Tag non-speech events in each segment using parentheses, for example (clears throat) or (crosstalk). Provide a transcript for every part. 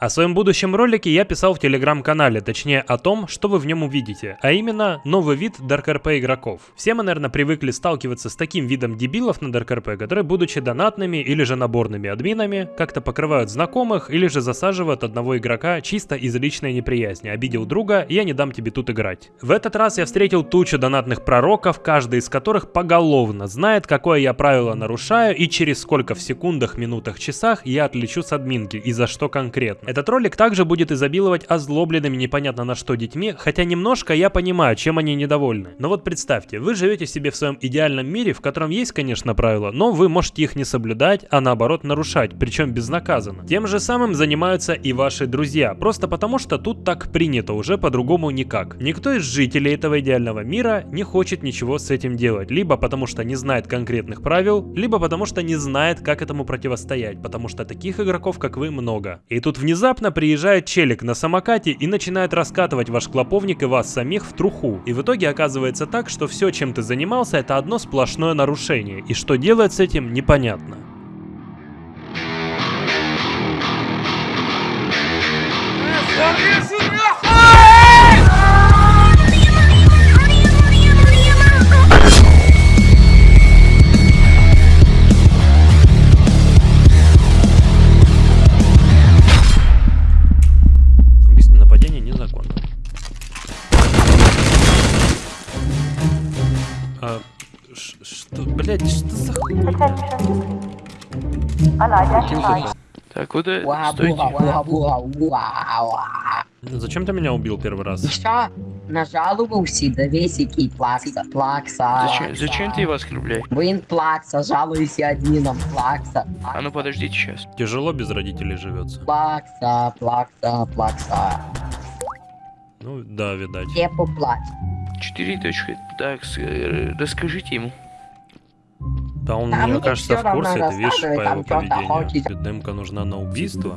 О своем будущем ролике я писал в телеграм-канале, точнее о том, что вы в нем увидите, а именно новый вид DarkRP игроков. Все мы, наверное, привыкли сталкиваться с таким видом дебилов на DarkRP, которые, будучи донатными или же наборными админами, как-то покрывают знакомых или же засаживают одного игрока чисто из личной неприязни. Обидел друга, я не дам тебе тут играть. В этот раз я встретил тучу донатных пророков, каждый из которых поголовно знает, какое я правило нарушаю и через сколько в секундах, минутах, часах я отлечу с админки и за что конкретно. Этот ролик также будет изобиловать озлобленными непонятно на что детьми, хотя немножко я понимаю, чем они недовольны. Но вот представьте, вы живете себе в своем идеальном мире, в котором есть, конечно, правила, но вы можете их не соблюдать, а наоборот нарушать, причем безнаказанно. Тем же самым занимаются и ваши друзья, просто потому что тут так принято, уже по-другому никак. Никто из жителей этого идеального мира не хочет ничего с этим делать, либо потому что не знает конкретных правил, либо потому что не знает, как этому противостоять, потому что таких игроков, как вы, много. И тут внезапно Внезапно приезжает челик на самокате и начинает раскатывать ваш клоповник и вас самих в труху. И в итоге оказывается так, что все, чем ты занимался, это одно сплошное нарушение. И что делать с этим, непонятно. Убийство что, блядь, что за хуй? Так, куда? Уа. Зачем ты меня убил первый раз? Що? Нажалувався, дивись, який плакса. Плакса. Зачем, зачем ты его оскорбляешь? Він плакса, жалуюся адміном. Плакса. А ну подождите сейчас. Тяжело без родителей живется. Плакса, плакса, плакса. Ну да, видать. Де поплач? Четыре точки. Так, э, расскажите ему. Да он, Да, мне мне кажется, в курсе, ты видишь по его поведению. хочет. Демка нужна на убийство.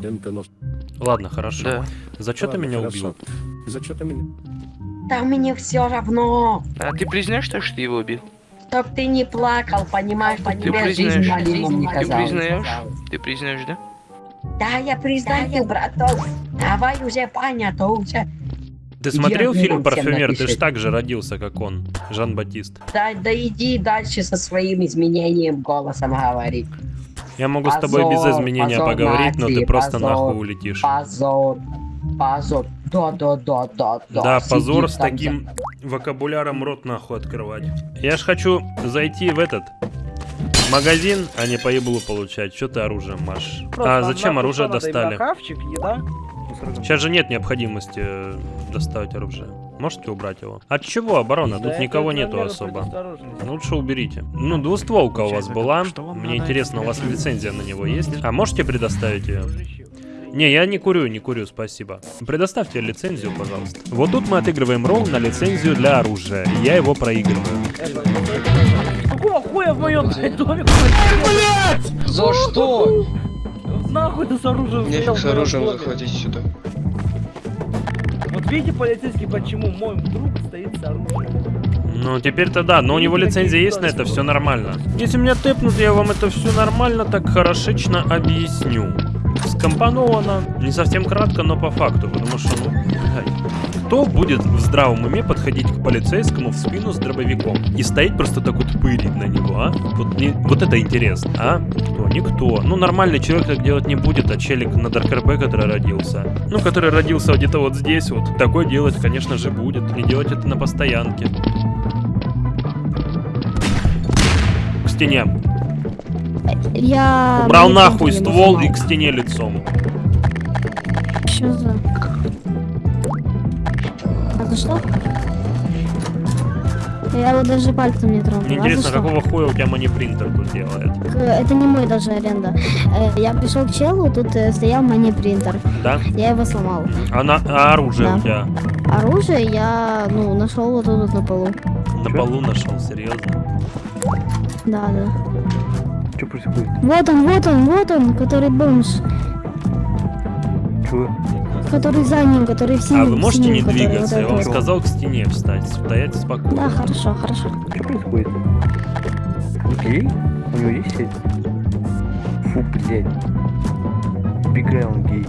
Ладно, хорошо. Да. За что ты меня хорошо. убил? За что ты меня? Та мені все равно. А ты признаешь, то, что ты его убил? Чтоб ты не плакал, понимаешь, по тебе признаешь, жизнь малином не ты казалась. признаешь? Ты признаешь, да? Да, я признаю, браток. Давай уже понято уже. Ты смотрел фильм «Парфюмер»? Ты ж напиши. так же родился, как он, Жан-Батист. Да, да иди дальше со своим изменением голосом говори. Я могу с тобой без Позор, изменения позор поговорить, но ты просто позор, нахуй улетишь. Позор. Позор. Да, да, да, да, да. Позор с таким вокабуляром рот нахуй открывать. Я ж хочу зайти в этот магазин, а не по еблу получать. Что ты оружием машешь? Просто А зачем оружие достали? Хавчик, еда. Сейчас же нет необходимости э, доставать оружие. Можете убрать его? От чего оборона? Тут никого нету особо. предосторожности. Лучше уберите. Ну, двустволка у вас была. Мне интересно, у вас лицензия на него есть? А можете предоставить ее? Не, я не курю, не курю, спасибо. Предоставьте лицензию, пожалуйста. Вот тут мы отыгрываем ролл на лицензию для оружия. Я его проигрываю. Какого хуя в моем блядь, доме? За что? Нахуй ты с оружием Нефиг с оружием заходить сюда. Вот видите, полицейский, почему мой друг стоит с оружием? Ну, теперь-то да, но у него лицензия есть на это, все нормально. Если меня тэпнут, я вам это все нормально, так хорошечно объясню. Скомпоновано, не совсем кратко, но по факту, потому что, ну, блядь. Кто будет в здравом уме подходить к полицейскому в спину с дробовиком и стоять просто так вот пырить на него, а? Вот, не- вот это интересно, а? Кто? Никто. Ну, нормальный человек так делать не будет, а челик на ДаркРП, который родился. Ну, который родился где-то вот здесь вот. Такой делать, конечно же, будет. И делать это на постоянке. К стене. Я... Убрал нахуй ствол и к стене лицом. Что за... Это что? Я его даже пальцем не трогал. Мне А интересно, что? какого хуя у тебя манипринтер тут делает? Это не мой даже аренда. Э, Я пришел к челу, тут э, стоял мани принтер. Да? Я его сломал. А, на- а оружие Да. у тебя Оружие я, ну, нашел вот тут вот на полу. на полу нашел, серьезно? Да, да. Что происходит? Вот он, вот он, вот он, который бомж. Чего? Который за ним, который в синем. А вы можете синем, не двигаться? вот Я вам сказал к стене встать, стоять Да, спокойно. хорошо, хорошо. Что происходит? Он гей? У него есть сеть? Фу, блядь. Убегай, он гей.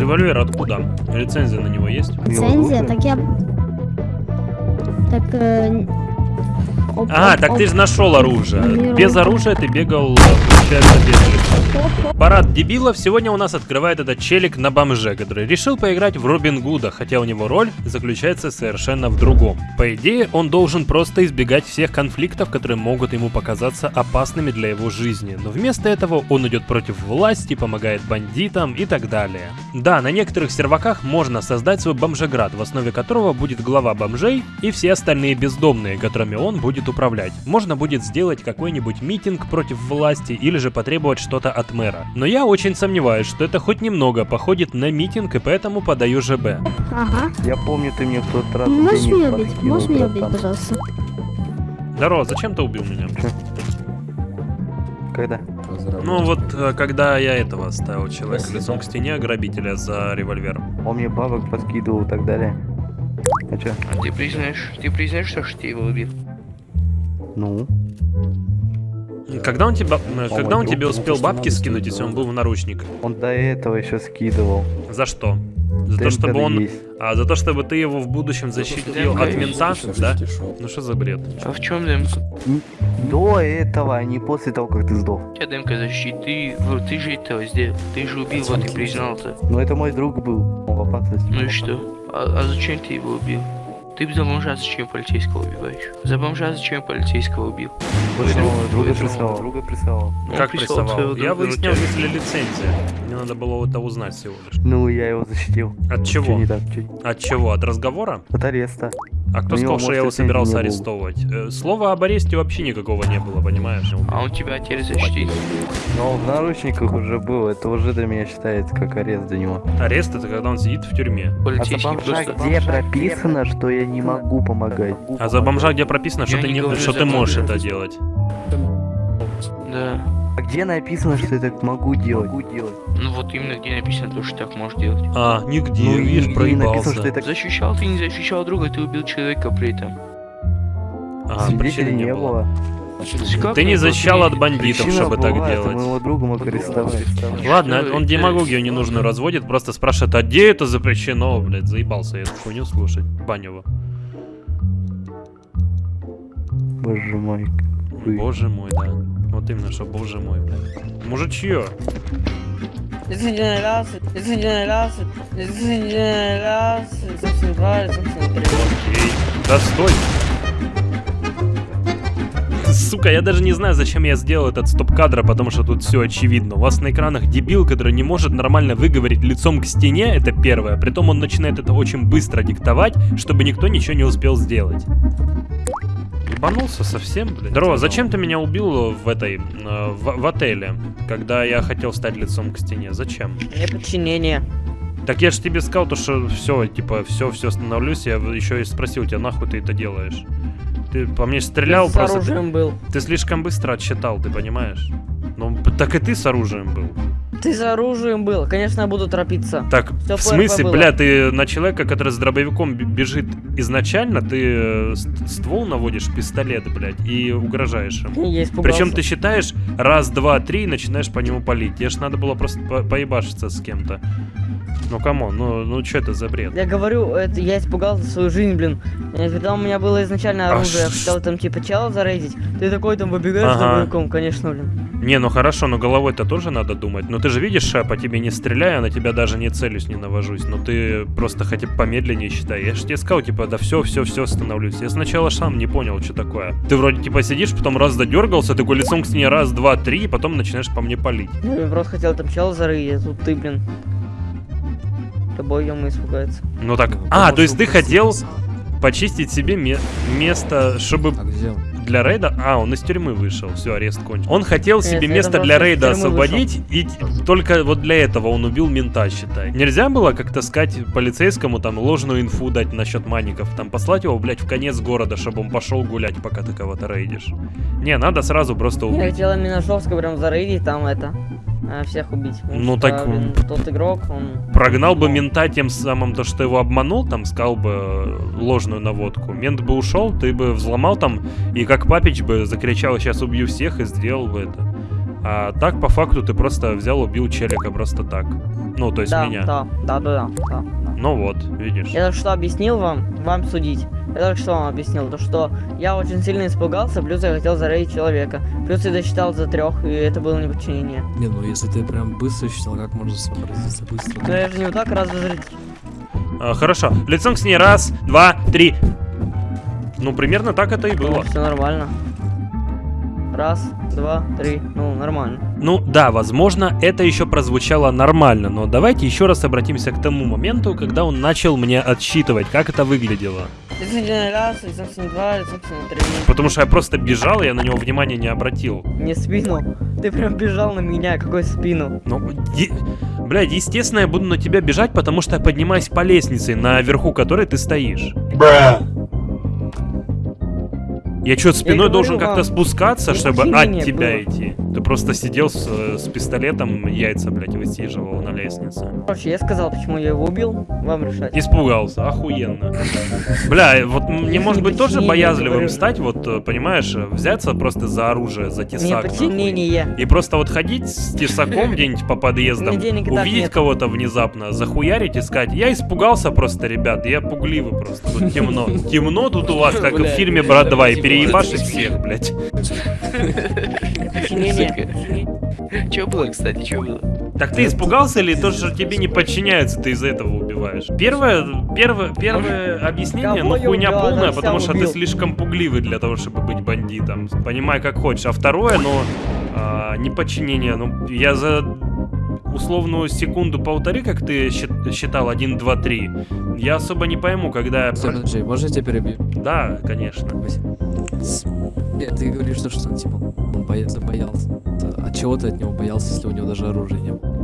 Револьвер откуда? Лицензия на него есть? Лицензия, так я... Так... э, оп- А, оп- так оп. ты же нашел оружие. Миру. Без оружия ты бегал, получается, без. Парад дебилов сегодня у нас открывает этот челик на бомже, который решил поиграть в Робин Гуда, хотя у него роль заключается совершенно в другом. По идее, он должен просто избегать всех конфликтов, которые могут ему показаться опасными для его жизни. Но вместо этого он идет против власти, помогает бандитам и так далее. Да, на некоторых серваках можно создать свой бомжеград, в основе которого будет глава бомжей и все остальные бездомные, которыми он будет управлять. Можно будет сделать какой-нибудь митинг против власти или же потребовать что-то от мэра. Но я очень сомневаюсь, что это хоть немного походит на митинг и поэтому подаю ЖБ. Ага. Я помню, ты мне в тот раз Можешь меня убить? Можешь меня убить, пожалуйста? Здорово, зачем ты убил меня? Когда? Ну вот, э, когда я этого ставил человека лицом к стене грабителя за револьвером. Он мне бабок подкидывал и так далее. А? А ты признаешь, ты признаешь, что ты его убил? Ну? Когда он тебя, э, О, когда он тебе друг, успел бабки скинуть, если он был в наручниках? Он до этого еще скидывал. За что? За то, чтобы он... есть. А, за то, чтобы ты его в будущем защитил Да, от мента, да? Ну что за бред? А в чем демка? До этого, а не после того, как ты сдох. Тебя демка защиты, ты, ты же этого сделал, ты же убил, вот и признался. Но это мой друг был. Он в опасности. Ну и что? А, а зачем ты его убил? Ты за бомжа зачем полицейского убиваешь? За бомжа зачем полицейского убил? Друг- друга прессовал. Друга прессовал. Он Как прислал прессовал? Я выяснял, тебя. есть ли лицензия. Мне надо было это узнать всего лишь. Ну, я его защитил. От чего? не так? От чего? От разговора? От ареста. А кто У него, сказал, что я его собирался арестовывать? Э, Слова об аресте вообще никакого не было, понимаешь? А он тебя теперь защитит. Но он в наручниках уже был. Это уже для меня считается как арест для него. Арест это когда он сидит в тюрьме. А за бомжа просто... где прописано, что я не могу помогать? А за бомжа где прописано, что Я ты, не что ты можешь это делать? Да. А где написано, что я так могу делать? Могу делать. Ну вот именно где написано то, что так можешь делать. А, нигде, Ну, видишь, нигде не написано, проебался. что я так... Защищал ты, не защищал друга, ты убил человека при этом. А, Свидетелей причины не было. Как Ты не было? защищал от бандитов, Причина чтобы так делать. моего друга мог арестовать. Ладно, он демагогию ненужную разводит, просто спрашивает, а где это запрещено, блядь, заебался я эту хуйню слушать, Банева. Боже мой. Вы- Боже мой, да. Вот именно, что боже мой, блядь. Мужичье. Эй, да стой. Сука, я даже не знаю, зачем я сделал этот стоп-кадр, потому что тут все очевидно. У вас на экранах дебил, который не может нормально выговорить лицом к стене, это первое. Притом он начинает это очень быстро диктовать, чтобы никто ничего не успел сделать. Ебанулся совсем, блядь. Здорово, зачем ты меня убил в этой, э, в, в отеле, когда я хотел стать лицом к стене? Зачем? Неподчинение. Так я же тебе сказал, то, что все, типа, все, все становлюсь. Я еще и спросил тебя, нахуй ты это делаешь? Ты по мне стрелял С просто. оружием был. Ты слишком быстро отсчитал, ты понимаешь? Ну, так и ты с оружием был. Ты с оружием был. Конечно, я буду торопиться. Так, Всё в смысле, было. бля, ты на человека, который с дробовиком бежит изначально, ты э, ст- ствол наводишь, пистолет, блядь, и угрожаешь ему. Я испугался. Причем ты считаешь раз, два, три и начинаешь по нему палить. Тебе ж надо было просто по- поебашиться с кем-то. Ну come on, ну, ну что это за бред? Я говорю, это я испугался за свою жизнь, блин. Когда у меня было изначально А оружие, я ш- хотел там типа чела зарейдить. Ты такой там выбегаешь Ага. с дробовиком, конечно, блин. Не, ну хорошо, но головой-то тоже надо думать. Но ты же видишь, я по тебе не стреляю, а на тебя даже не целюсь, не навожусь. Но ты просто хотя бы помедленнее считай. Я же тебе сказал, типа, да все, все, все становлюсь. Я сначала сам не понял, что такое. Ты вроде типа сидишь, потом раз додергался, такой лицом к стене раз, два, три, и потом начинаешь по мне палить. Ну, я просто хотел там чела зарыть, а тут ты, блин. Тобой ему испугается. Ну так. А, то есть ты хотел почистить себе ме- место, чтобы для рейда... А, он из тюрьмы вышел, все, арест кончен. Он хотел Нет, себе я место для рейда освободить, и т- только вот для этого он убил мента, считай. Нельзя было как-то сказать полицейскому там ложную инфу дать насчет маников, там послать его, блядь, в конец города, чтобы он пошел гулять, пока ты кого-то рейдишь. Не, надо сразу просто Я убить. хотел именно жестко прям зарыть, там это, э, всех убить. потому Ну, что, так, блин, тот игрок, он... Прогнал бы мента тем самым, то, что его обманул, там, сказал бы э, ложную наводку. Мент бы ушел, ты бы взломал там, и как папич бы закричал, сейчас убью всех, и сделал бы это. А так, по факту, ты просто взял, убил челика просто так. Ну, то есть Да, меня. да, да, да, да, да. Ну вот, видишь. Я только что объяснил вам, вам судить. Я только что вам объяснил, то что я очень сильно испугался, плюс я хотел зарейдить человека. Плюс я досчитал за трех, и это было неподчинение. Не, ну если ты прям быстро считал, как можно сообразиться быстро? Но я же не вот так раз разрядить. А, хорошо. Лицом к стене. Раз, два, три. Ну, примерно так это и было. Все нормально. Раз, два, три. Ну, нормально. Ну да, возможно, это еще прозвучало нормально, но давайте еще раз обратимся к тому моменту, когда он начал мне отсчитывать, как это выглядело. Раз, два, три. Потому что я просто бежал, и я на него внимания не обратил. Не спину. Ты прям бежал на меня, какой спину? Ну, е- блядь, естественно, я буду на тебя бежать, потому что я поднимаюсь по лестнице, наверху которой ты стоишь. Я что, спиной говорю должен как-то спускаться, чтобы от тебя было. идти? Ты просто сидел с, э, с пистолетом, яйца, блядь, высиживал на лестнице. Короче, я сказал, почему я его убил. Вам решать. Испугался, охуенно. (laughs) Бля, вот мне может быть тоже боязливым стать, вот, э, понимаешь, э, взяться просто за оружие, за тесак. И просто вот ходить с тесаком (laughs) где-нибудь по подъездам, увидеть кого-то внезапно, захуярить и сказать, я испугался просто, ребят, я пугливый просто, тут темно. (laughs) Темно тут у вас, как в фильме «Брат 2», и переебашить это- всех, блядь. Че было, кстати, че было? Так ты испугался или то, что тебе не подчиняется, ты из-за этого убиваешь? Первое, первое, первое объяснение, ну хуйня полная, потому что ты слишком пугливый для того, чтобы быть бандитом. Понимай, как хочешь. А второе, ну, а, неподчинение. Ну, я за условную секунду полторы, как ты счит- считал, 1, 2, 3, я особо не пойму, когда... я Подожди, можно я тебя перебью? Да, конечно. Э, Ты говоришь, что, что типа он боялся, боялся. А чего ты от него боялся, если у него даже оружия не было?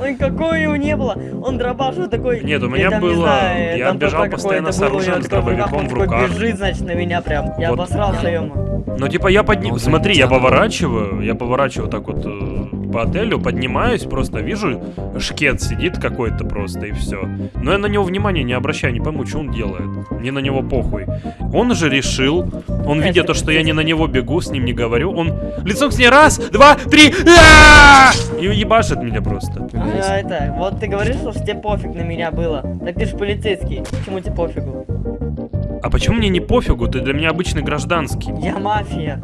Ой, какой его не было. Он дробаш вот такой. Нет, у я меня там не было- знаю, я там бежал постоянно с оружием, с дробовиком он в руках. бежит, значит, на меня прям. Я Вот. обосрался ему. Ну, типа, я подни... Ну, Смотри, я поворачиваю, я поворачиваю так вот э, по отелю, поднимаюсь, просто вижу, шкет сидит какой-то просто, и все. Но я на него внимания не обращаю, не пойму, что он делает. Мне на него похуй. Он же решил, он видя то, что я не на него бегу, с ним не говорю, он лицом к стене раз, два, три, а! и ебашит меня просто. А, это, вот ты говоришь, что тебе пофиг на меня было. Так ты же полицейский. Почему тебе пофигу? А почему мне не пофигу? Ты для меня обычный гражданский. Я мафия.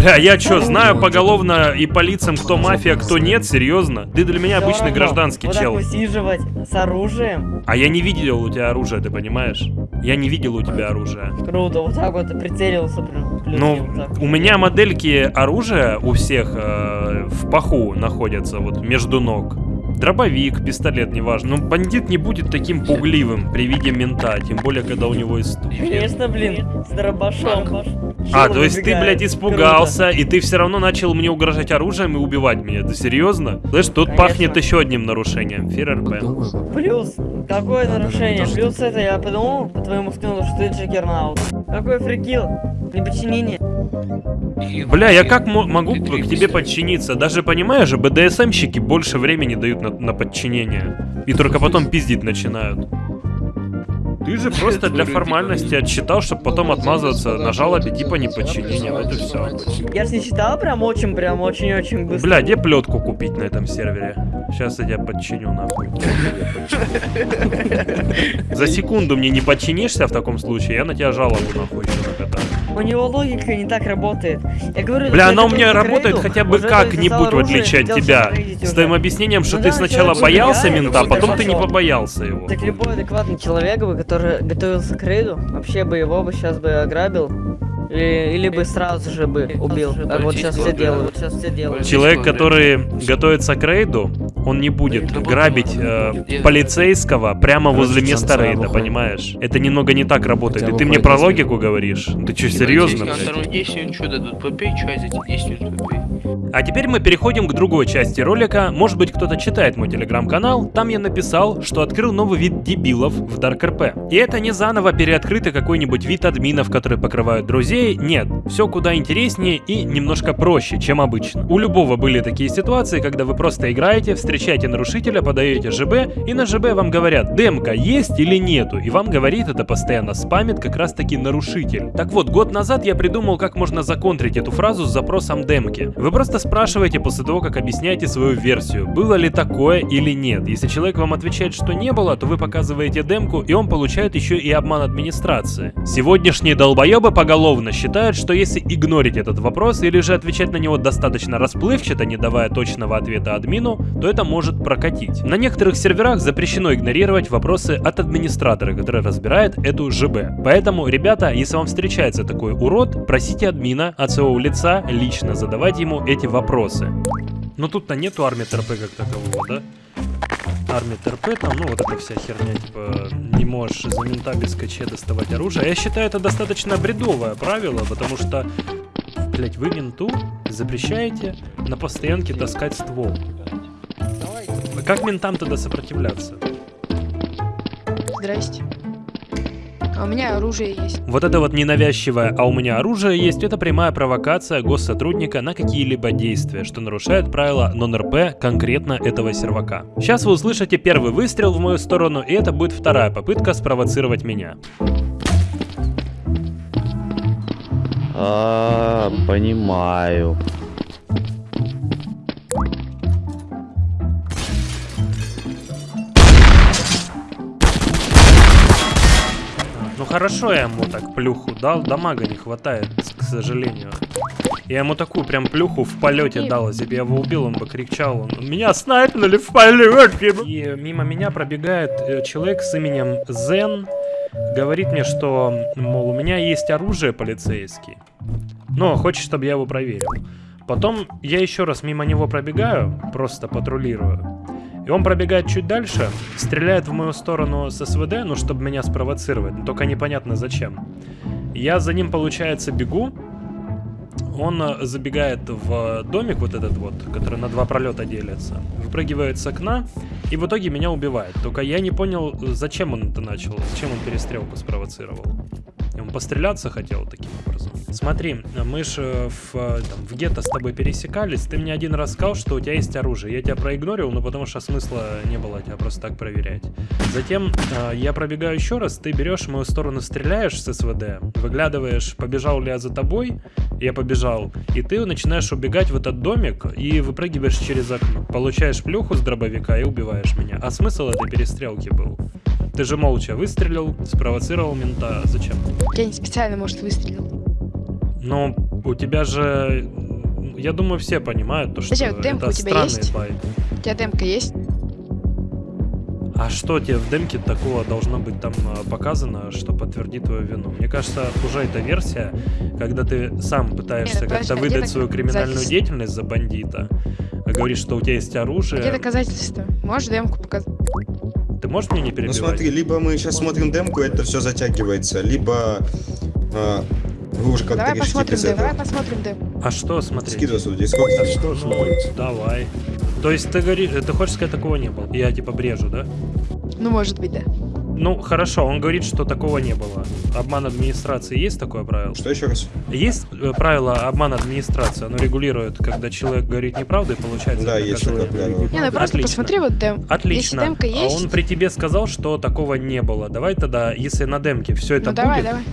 Бля, я чё, знаю поголовно и по лицам, кто мафия, кто нет, серьезно? Ты для меня обычный гражданский вот чел. так высиживать с оружием. А я не видел у тебя оружия, ты понимаешь? Я не видел у тебя оружия. Круто, вот так вот прицелился в плюс, Ну, вот у меня модельки оружия у всех э, в паху находятся, вот между ног. Дробовик, пистолет, неважно. Ну, бандит не будет таким пугливым при виде мента, тем более, когда у него есть... Конечно, блин, с дробашом. А, то есть ты, блядь, испугался, и ты все равно начал мне угрожать оружием и убивать меня. Ты серьезно? Знаешь, тут Конечно. пахнет еще одним нарушением. ФРРП. Круто. Плюс, какое Да, да, нарушение? Плюс это я подумал по твоему скину, что ты джекернаут. Какой фрикил? Неподчинение. Бля, я как мо- могу к тебе подчиниться? Даже понимаешь же, БДСМщики больше времени дают на, на подчинение. И только потом пиздить начинают. Ты же (laughs) просто для формальности отсчитал, чтобы потом отмазываться на жалобе типа неподчинения. Вот и все. Я ж не читал прям очень, прям очень-очень быстро. Бля, где плетку купить на этом сервере? Сейчас я тебя подчиню нахуй. (laughs) За секунду мне не подчинишься в таком случае, я на тебя жалобу нахуй еще накатаю. У него логика не так работает. Я говорю, Бля, что она у меня работает Крейду, хотя бы как-нибудь, в отличие от тебя. С твоим объяснением, что Ну ты да, сначала боялся убегает, мента, а потом ты не побоялся его. Так любой адекватный человек бы, который готовился к рейду, вообще бы его бы сейчас бы ограбил. Или, или бы сразу же бы убил. Как вот сейчас все делают. Вот сейчас все делают. Человек, который готовится к рейду, он не будет грабить э, полицейского прямо возле места рейда, понимаешь? Это немного не так работает. И ты мне про логику говоришь? Ты что, серьезно, Полицейский на блядь? втором действии, что дадут, попей чай за эти 10 минут попей. А теперь мы переходим к другой части ролика. Может быть, кто-то читает мой телеграм-канал. Там я написал, что открыл новый вид дебилов в Dark RP. И это не заново переоткрытый какой-нибудь вид админов, которые покрывают друзей. Нет, все куда интереснее и немножко проще, чем обычно. У любого были такие ситуации, когда вы просто играете, встречаете нарушителя, подаете ЖБ, и на ЖБ вам говорят, демка есть или нету, и вам говорит это постоянно спамит как раз таки нарушитель. Так вот, год назад я придумал, как можно законтрить эту фразу с запросом демки. Вы просто спрашиваете после того, как объясняете свою версию, было ли такое или нет. Если человек вам отвечает, что не было, то вы показываете демку, и он получает еще и обман администрации. Сегодняшние долбоебы поголовно считают, что если игнорить этот вопрос или же отвечать на него достаточно расплывчато, не давая точного ответа админу, то это может прокатить. На некоторых серверах запрещено игнорировать вопросы от администратора, который разбирает эту ЖБ. Поэтому, ребята, если вам встречается такой урод, просите админа от своего лица лично задавать ему эти вопросы. Но тут-то нету армии ТРП как такового, да? Армия ТРП, там, ну, вот эта вся херня, типа, не можешь за мента без КЧ доставать оружие. Я считаю, это достаточно бредовое правило, потому что, блять, вы менту запрещаете на постоянке таскать ствол. Как ментам тогда сопротивляться? Здрасте. А у меня оружие есть. Вот это вот ненавязчивое «а у меня оружие есть» — это прямая провокация госсотрудника на какие-либо действия, что нарушает правила нон-РП конкретно этого сервака. Сейчас вы услышите первый выстрел в мою сторону, и это будет вторая попытка спровоцировать меня. А, понимаю. Хорошо я ему так плюху дал, дамага не хватает, к сожалению. Я ему такую прям плюху в полете дал, если бы я его убил, он бы кричал, он, меня снайпнули в полете. И мимо меня пробегает э, человек с именем Зен, говорит мне, что, мол, у меня есть оружие полицейский, но хочет, чтобы я его проверил. Потом я еще раз мимо него пробегаю, просто патрулирую. И он пробегает чуть дальше, стреляет в мою сторону с СВД, ну, чтобы меня спровоцировать, но только непонятно зачем. Я за ним, получается, бегу. Он э, забегает в домик вот этот вот, который на два пролета делится, выпрыгивает с окна и в итоге меня убивает. Только я не понял, зачем он это начал, зачем он перестрелку спровоцировал. Он постреляться хотел таким образом. Смотри, мы же в, э, там, в гетто с тобой пересекались, ты мне один раз сказал, что у тебя есть оружие. Я тебя проигнорил, ну потому что смысла не было тебя просто так проверять. Затем э, я пробегаю еще раз, ты берешь мою сторону, стреляешь с СВД, выглядываешь, побежал ли я за тобой, я побежал, и ты начинаешь убегать в этот домик и выпрыгиваешь через окно. Получаешь плюху с дробовика и убиваешь меня. А смысл этой перестрелки был? Ты же молча выстрелил, спровоцировал мента. Зачем? Я не специально, может, выстрелил. Но у тебя же... Я думаю, все понимают, то, что Подожди, вот демка это у тебя странный есть? байт. У тебя демка есть? А что тебе в демке такого должно быть там а, показано, что подтвердит твою вину? Мне кажется, уже эта версия, когда ты сам пытаешься как-то выдать свою криминальную деятельность за бандита, а говоришь, что у тебя есть оружие. Где доказательства? Можешь демку показать? Ты можешь мне не Ну перебивать? смотри, либо мы сейчас смотрим демку, это все затягивается, либо а, вы уже как-то Давай посмотрим демку. Давай посмотрим демку. А что смотреть? Скидывай сюда дискорд. А что смотреть? Давай. То есть ты говоришь, ты хочешь сказать, такого не было? Я типа брежу, да? Ну, может быть, да. Ну, хорошо, он говорит, что такого не было. Обман администрации есть такое правило? Что еще раз? Есть э, правило обман администрации? Оно регулирует, когда человек говорит неправду и получает Да, есть такое правило. Не, ну просто Отлично. посмотри вот дем. Отлично. Если демка А есть, он при тебе сказал, что такого не было. Давай тогда, если на демке все это ну давай, будет, давай.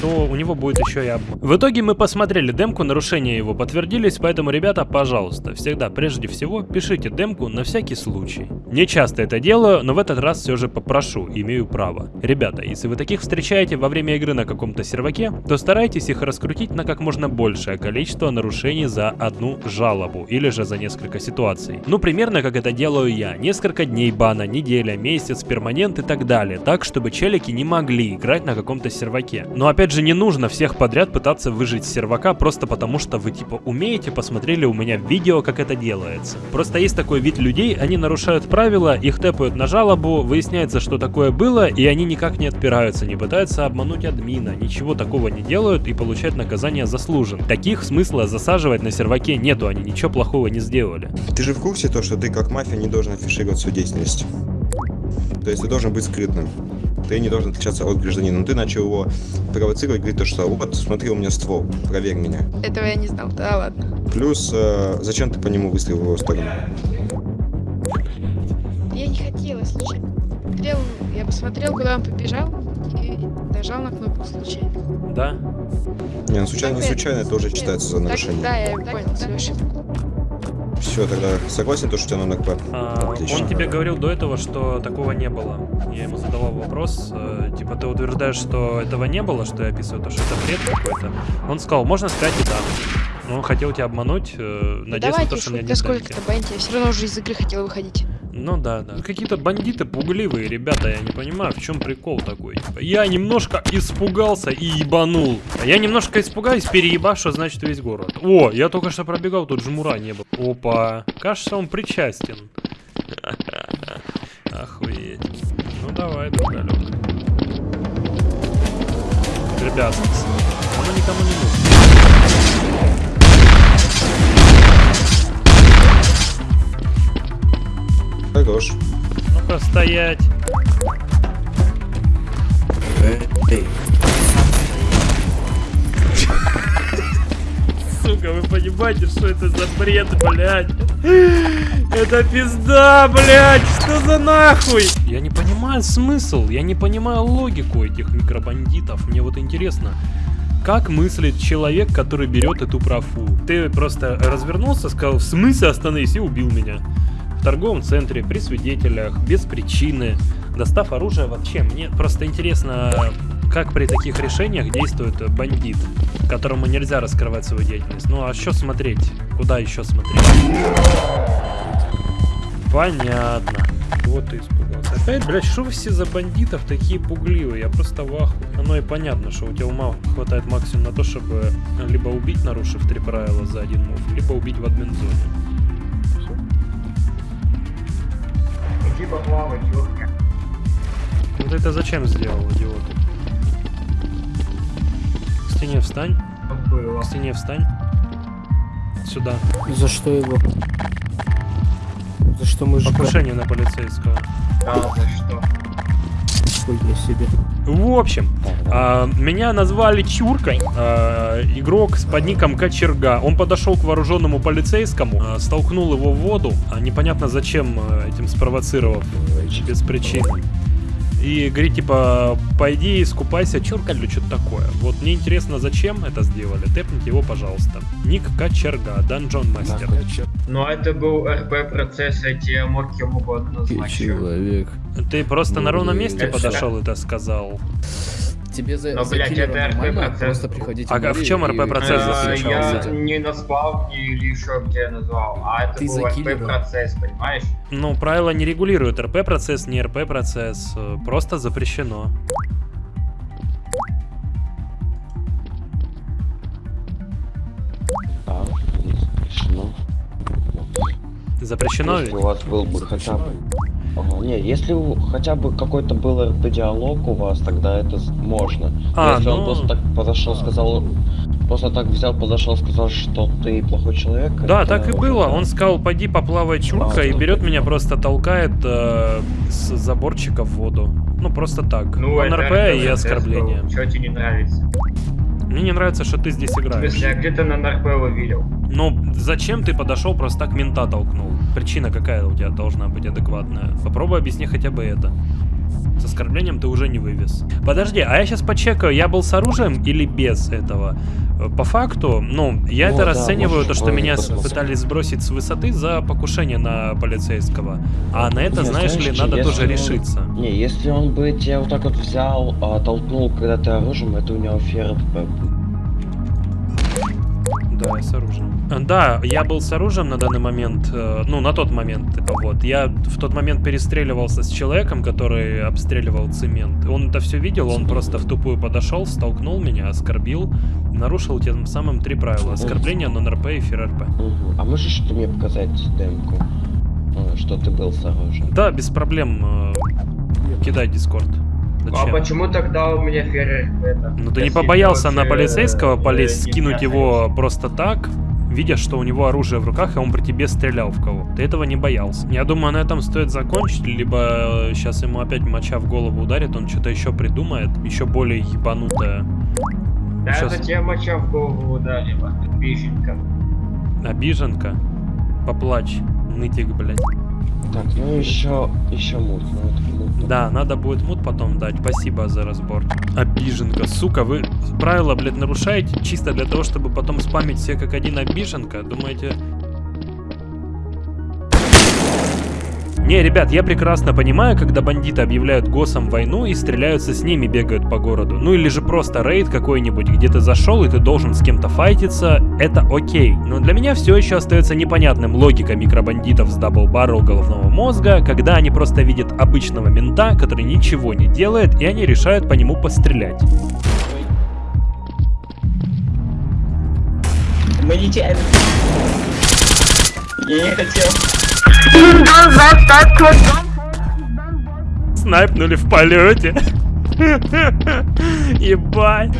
то у него будет еще и обман. В итоге мы посмотрели демку, нарушения его подтвердились, поэтому, ребята, пожалуйста, всегда, прежде всего, пишите демку на всякий случай. Не часто это делаю, но в этот раз все же попрошу, имею право. Ребята, если вы таких встречаете во время игры на каком-то серваке, то старайтесь их раскрутить на как можно большее количество нарушений за одну жалобу или же за несколько ситуаций. Ну, примерно как это делаю я. Несколько дней бана, неделя, месяц, перманент и так далее. Так, чтобы челики не могли играть на каком-то серваке. Но опять же, не нужно всех подряд пытаться выжить с сервака просто потому, что вы типа умеете, посмотрели у меня видео, как это делается. Просто есть такой вид людей, они нарушают правила, их тэпают на жалобу, выясняется, что такое было, и они никак не отпираются, не пытаются обмануть админа, ничего такого не делают и получают наказание заслужен. Таких смысла засаживать на серваке нету, они ничего плохого не сделали. Ты же в курсе то, что ты как мафия не должен афишировать свою деятельность? То есть ты должен быть скрытным. Ты не должен отличаться от гражданина. Но ты начал его провоцировать, говорит то, что вот, смотри, у меня ствол, проверь меня. Этого я не знал. Да ладно. Плюс, э, зачем ты по нему выстрелил в его сторону? не хотела случайно. Смотрел, я посмотрел, куда он побежал и нажал на кнопку случайно. Да? Не, ну случайно, не Так, случайно, это уже считается за Так, нарушение. да, я понял свою ошибку. Все, тогда согласен, то, что у тебя на НРП? А, Отлично. он тебе говорил до этого, что такого не было. Я ему задавал вопрос, э, типа, ты утверждаешь, что этого не было, что я описываю, то, что это бред какой-то. Он сказал, можно сказать и да. Но он хотел тебя обмануть, э, Ну, надеясь на давайте то, уж что у меня нет сколько-то я все равно уже из игры хотела выходить. Ну да, да. Какие-то бандиты пугливые, ребята, я не понимаю, в чем прикол такой. Типа, Я немножко испугался и ебанул. А я немножко испугаюсь, переебашу, значит весь город. О, я только что пробегал, тут жмура не было. Опа, кажется, он причастен. (laughs) Охуеть. Ну давай, другалек. Ребят, оно никому не нужно. Хорош. Ну-ка, стоять. Сука, вы понимаете, что это за бред, блядь? Это пизда, блядь! Что за нахуй? Я не понимаю смысл, я не понимаю логику этих микробандитов. Мне вот интересно, как мыслит человек, который берет эту профу? Ты просто развернулся, сказал, в смысле остановись и убил меня. Торговом центре, при свидетелях, без причины, достав оружие вообще. Мне просто интересно, как при таких решениях действует бандит, которому нельзя раскрывать свою деятельность. Ну а что смотреть? Куда еще смотреть? Понятно. Вот ты испугался. Опять, блядь, что все за бандитов такие пугливые? Я просто в ахуе. Оно и понятно, что у тебя ума хватает максимум на то, чтобы либо убить, нарушив три правила за один мув, либо убить в админ-зоне. Иди поплавай, чёрт. Ну ты это зачем сделал, идиот? К стене встань. Было. К стене встань. Сюда. За что его? За что мы же Покушение на полицейского. Да, за что? Хуйня себе. В общем, а, меня назвали Чуркой, а, игрок с под ником Кочерга. Он подошел к вооруженному полицейскому, а, столкнул его в воду, а, непонятно зачем этим спровоцировав, э, без причины. И говорит, типа, пойди искупайся, чурка или что-то такое. Вот мне интересно, зачем это сделали. Тэпните его, пожалуйста. Ник Кочерга, Данжон Мастер. Ну, это был РП процесс, я тебе мог кем угодно назвать. человек. Ты просто на Ну, ровном да, месте это- подошел и это сказал. Тебе за, Но, за блядь, это РП нормально процесс просто был. приходить А в чем и- РП процесс Э, заключался? Я не на спавне или еще где назвал, а это Ты был за РП киллера. процесс, понимаешь? Ну, правила не регулируют РП-процесс, не РП-процесс. э, Просто запрещено. Запрещено Если ведь? у вас был бы хотя бы... Ага, не, если у- хотя бы какой-то был РП-диалог у вас, тогда это можно. А, если ну- он просто так подошел, сказал... Просто так взял, подошел, сказал, что ты плохой человек. Да, так и было. Он сказал, пойди поплавай чурка, А, и берет меня просто толкает э, с заборчика в воду. Ну, просто так. Ну, Он РП и оскорбление. Чё тебе не нравится? Мне не нравится, что ты здесь играешь. смысле, я где-то на НРП его видел. Ну, зачем ты подошел, просто так мента толкнул? Причина какая у тебя должна быть адекватная? Попробуй объясни хотя бы это. С оскорблением ты уже не вывез. Подожди, а я сейчас почекаю, я был с оружием или без этого? Э, По факту, ну, я Ну это да, расцениваю, то, что меня пытались сбросить с высоты за покушение на полицейского. А на это, Не, знаешь ли, знаешь, надо если тоже он- решиться. Не, если он бы тебя вот так вот взял, а, толкнул, когда ты оружием, это у него фер Да, с оружием. Э, Да, я был с оружием на данный момент, э, ну, на тот момент, типа, вот. Я в тот момент перестреливался с человеком, который обстреливал цемент. Он это все видел, он просто в тупую подошел, столкнул меня, оскорбил, нарушил тем самым три правила. Оскорбление, нон-РП и фир-РП. А можешь ты мне показать демку? э, Что ты был с оружием? Да, без проблем. Кидай дискорд. А Зачем? почему тогда у меня ферр это? Ну ты не побоялся на полицейского э, полезть, не скинуть его просто так, видя, что у него оружие в руках, и он при тебе стрелял в кого. Ты этого не боялся. Я думаю, на этом стоит закончить, либо сейчас ему опять моча в голову ударит, он что-то еще придумает, еще более ебанутое. Да это тебе моча в голову ударила, беженка. Обиженка. Поплачь, нытик, блядь. Так, ну еще, еще мут. Ну, это мут. Да, надо будет мут потом дать. Спасибо за разбор. Обиженка, сука, вы правила, блядь, нарушаете чисто для того, чтобы потом спамить все как один обиженка? Думаете... Не, ребят, я прекрасно понимаю, когда бандиты объявляют госом войну и стреляются с ними, бегают по городу. Ну или же просто рейд какой-нибудь, где ты зашел и ты должен с кем-то файтиться, это окей. Но для меня все еще остается непонятным логика микробандитов с double barrel головного мозга, когда они просто видят обычного мента, который ничего не делает, и они решают по нему пострелять. Мы нечаянно. Я не хотел. Снайпнули в полете. (laughs) Ебать.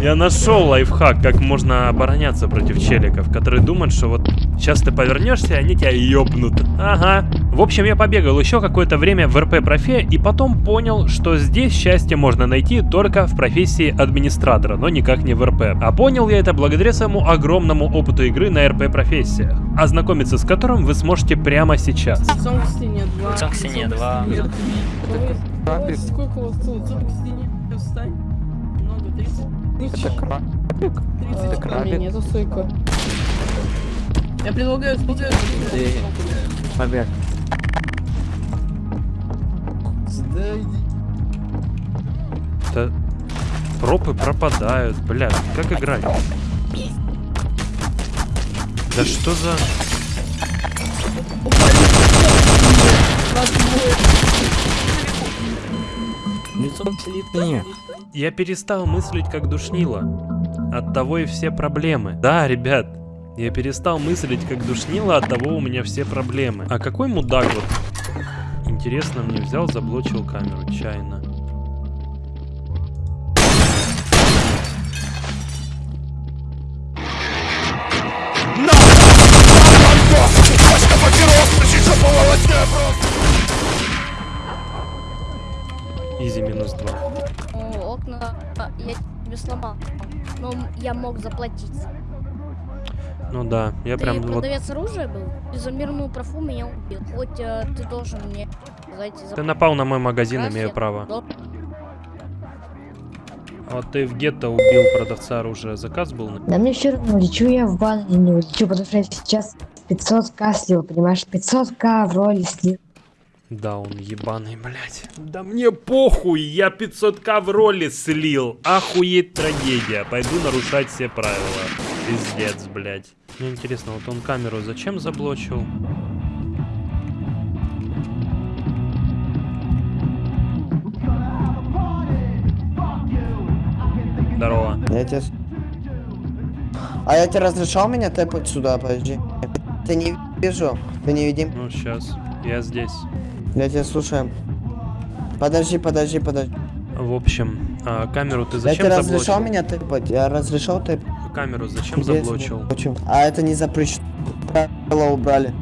Я нашел лайфхак, как можно обороняться против челиков, которые думают, что вот сейчас ты повернешься, и они тебя ёбнут. Ага. В общем, я побегал еще какое-то время в РП-профе и потом понял, что здесь счастье можно найти только в профессии администратора, но никак не в РП. А понял я это благодаря своему огромному опыту игры на РП-профессиях, ознакомиться с которым вы сможете прямо сейчас. Сон в стене 2. Сон в стене 2. Сколько у вас сон? Сон в стене. Встань. Много, 30. Это крабик. Это крабик. Нету стойка. Я предлагаю спидер. Побег. Да пропы пропадают, блядь, как играть? Да что за... Лицо слит Я перестал мыслить как душнило. От того и все проблемы. Да, ребят, я перестал мыслить как душнило, от того у меня все проблемы. А какой мудак вот, интересно, мне взял, заблочил камеру, чайно. Изи минус два. Окна я тебе сломал. Но я мог заплатить. Ну да, я Ты прям вот... продавец оружия был? И за мирную профу меня убил. Хоть э, ты должен мне сказать... Ты напал на мой магазин, Раз имею я право. дол- Вот ты в гетто убил продавца оружия. Заказ был? на- Да мне все равно, лечу я в бан или не улечу, потому что я сейчас 500к слил, понимаешь? 500к в роли слил. Да, он ебаный, блядь. Да мне похуй, я 500к в роли слил. Охуеть трагедия. Пойду нарушать все правила. Пиздец, блядь. Мне интересно, вот он камеру зачем заблочил? Здорово. Я тебе... А я тебе разрешал меня тэпать сюда, подожди. Ты не вижу, ты не видим. Ну, сейчас. Я здесь. Я тебя слушаю. Подожди, подожди, подожди. В общем, а, камеру ты я зачем разрешал заблочил? меня тэпать? Я разрешал тэпать. Камеру зачем Где я заблочил? заблочил? А это не запрещено. Правила убрали.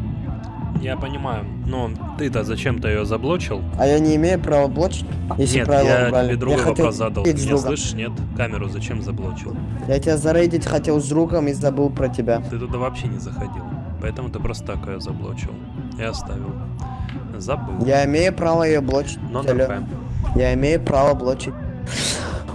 Я понимаю, но ты-то зачем-то ее заблочил? А я не имею права блочить, если нет, правила я убрали. тебе другой хотел вопрос задал. Ты меня слышишь? Нет? Камеру зачем заблочил? Я тебя зарейдить хотел с другом и забыл про тебя. Ты туда вообще не заходил. Поэтому ты просто так ее заблочил. И оставил. Забыл. Я имею право ее блочить. Но. Я имею право блочить.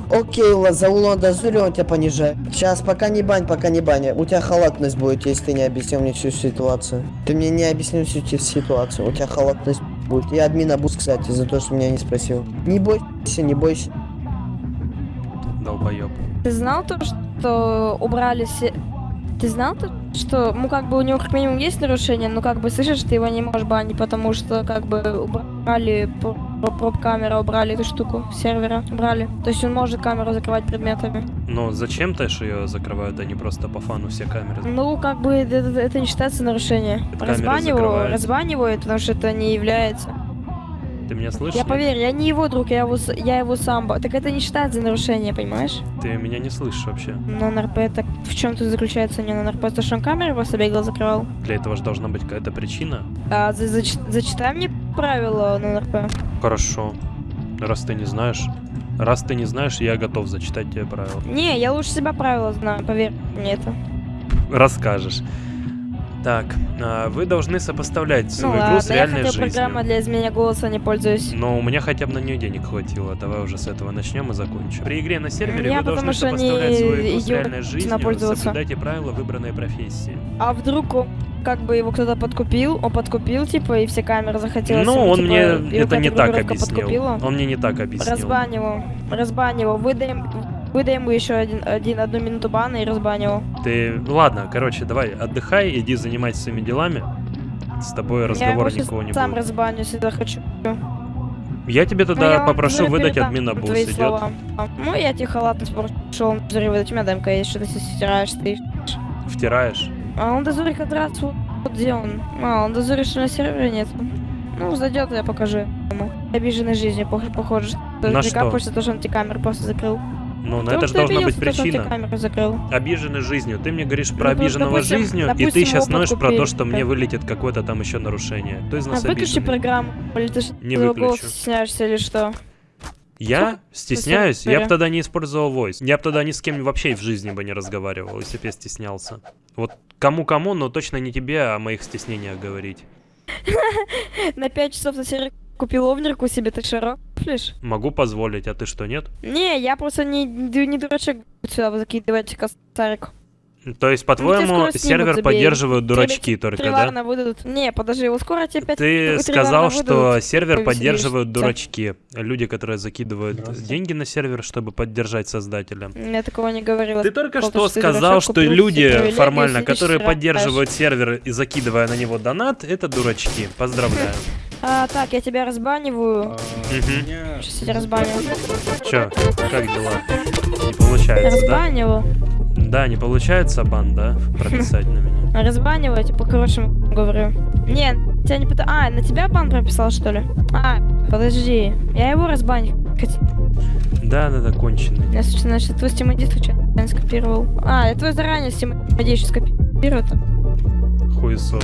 Окей, ла- за улон дозури он тебя понижает. Сейчас, пока не бань, пока не бань. У тебя халатность будет, если ты не объяснил мне всю ситуацию. Ты мне не объяснил всю ситуацию. У тебя халатность будет. И админа бус, кстати, за то, что меня не спросил. Не бойся, не бойся. Долбоеб. Ты знал то, что убрали все... Ты знал то, что, ну, как бы у него как минимум есть нарушение, но как бы слышишь, ты его не можешь банить, потому что как бы убрали проб камера, убрали эту штуку сервера, убрали. То есть он может камеру закрывать предметами. Но зачем ты ж ее закрывают, а не просто по фану все камеры? Ну, как бы это, это- это не считается нарушение. камера Разбаниваю, закрывается. разбаниваю, потому что это не является. Ты меня слышишь? Я поверь, я не его друг, я его, я его сам. Так это не считается нарушение, понимаешь? Ты меня не слышишь вообще. На НРП, так в чем тут заключается не на НРП? То, что он камеру просто бегал, закрывал. Для этого же должна быть какая-то причина. А, за- зач- зачитай мне правила на НРП. Хорошо. Раз ты не знаешь. Раз ты не знаешь, я готов зачитать тебе правила. Не, я лучше себя правила знаю, поверь мне это. Расскажешь. Так, а, вы должны сопоставлять Ну свою игру ладно, с я реальной хотел жизнью. программа для изменения голоса не пользуюсь. Но у меня хотя бы на нее денег хватило. Давай уже с этого начнем и закончим. При игре на сервере Я вы должны что не сопоставлять свою игру с реальной жизнью, соблюдайте правила выбранной профессии. А вдруг он, как бы его кто-то подкупил, он подкупил, типа, и все камеры захотелось. Ну, он типа, мне это не так объяснил. подкупила. Он мне не так объяснил. Его, разбань его, выдай, выдай ему еще один, один, одну минуту бана и разбань его. Ты... Ладно, короче, давай, отдыхай, иди занимайся своими делами. С тобой я разговора никого не сам будет. разбаню, если захочу. Я тебе Ну, тогда я вам попрошу уже выдать админа твои идет? слова. Ну, я тебе халатность пошел дозори выдать. У меня демка есть, что ты стираешь, ты. Втираешь? А он дозори как раз вот, где он. А, он дозори, что на сервере нет. Ну, зайдет, я покажу ему. Обиженной жизнью, пох- похоже, На что? капаешься, то, что он тебе камеру просто закрыл. Ну, на это же должна быть то, причина. Обиженный жизнью. Ты мне говоришь про Ну, обиженного допустим- жизнью, и ты сейчас его ноешь про то, что мне вылетит какое-то там еще нарушение. Кто из А нас выключи обиженный? программу, или ты Не выключу. стесняешься или что? Я стесняюсь? Я бы тогда не использовал voice. Я бы тогда ни с кем вообще в жизни бы не разговаривал, если бы я стеснялся. Вот кому-кому, но точно не тебе о моих стеснениях говорить. (laughs) На 5 часов на сервере купил овнерку себе, ты широ рофлишь? Могу позволить, а ты что, нет? Не, я просто не, не дурачок сюда вы закидываете косарик. То есть, Ну, по-твоему, снимут, сервер забей. поддерживают Тебе дурачки только, да? Выдадут. Не, подожди, его скоро тебе опять Ты сказал, что выдадут. сервер Ой, поддерживают дурачки. Люди, которые закидывают деньги на сервер, чтобы поддержать создателя. Я такого не говорила. Ты только что ты сказал, что купил люди формально, которые поддерживают сервер и закидывая на него донат, это дурачки. Поздравляю. (laughs) А, так, я тебя разбаниваю. Мгм. Сейчас я тебя разбаню. Чё, как дела? Не получается, да? Разбаниваю. Да, не получается бан, да? Прописать на меня. (laughs) Разбаниваю, типа, по-хорошему говорю. Не, тебя не пытаюсь... А, на тебя бан прописал, что ли? А, подожди. Я его разбанить хотел. Да, да, да, конченый. Я, случайно, значит, твой Steam ID случайно скопировал. А, я твой заранее Steam ID еще скопировал. Хуесос.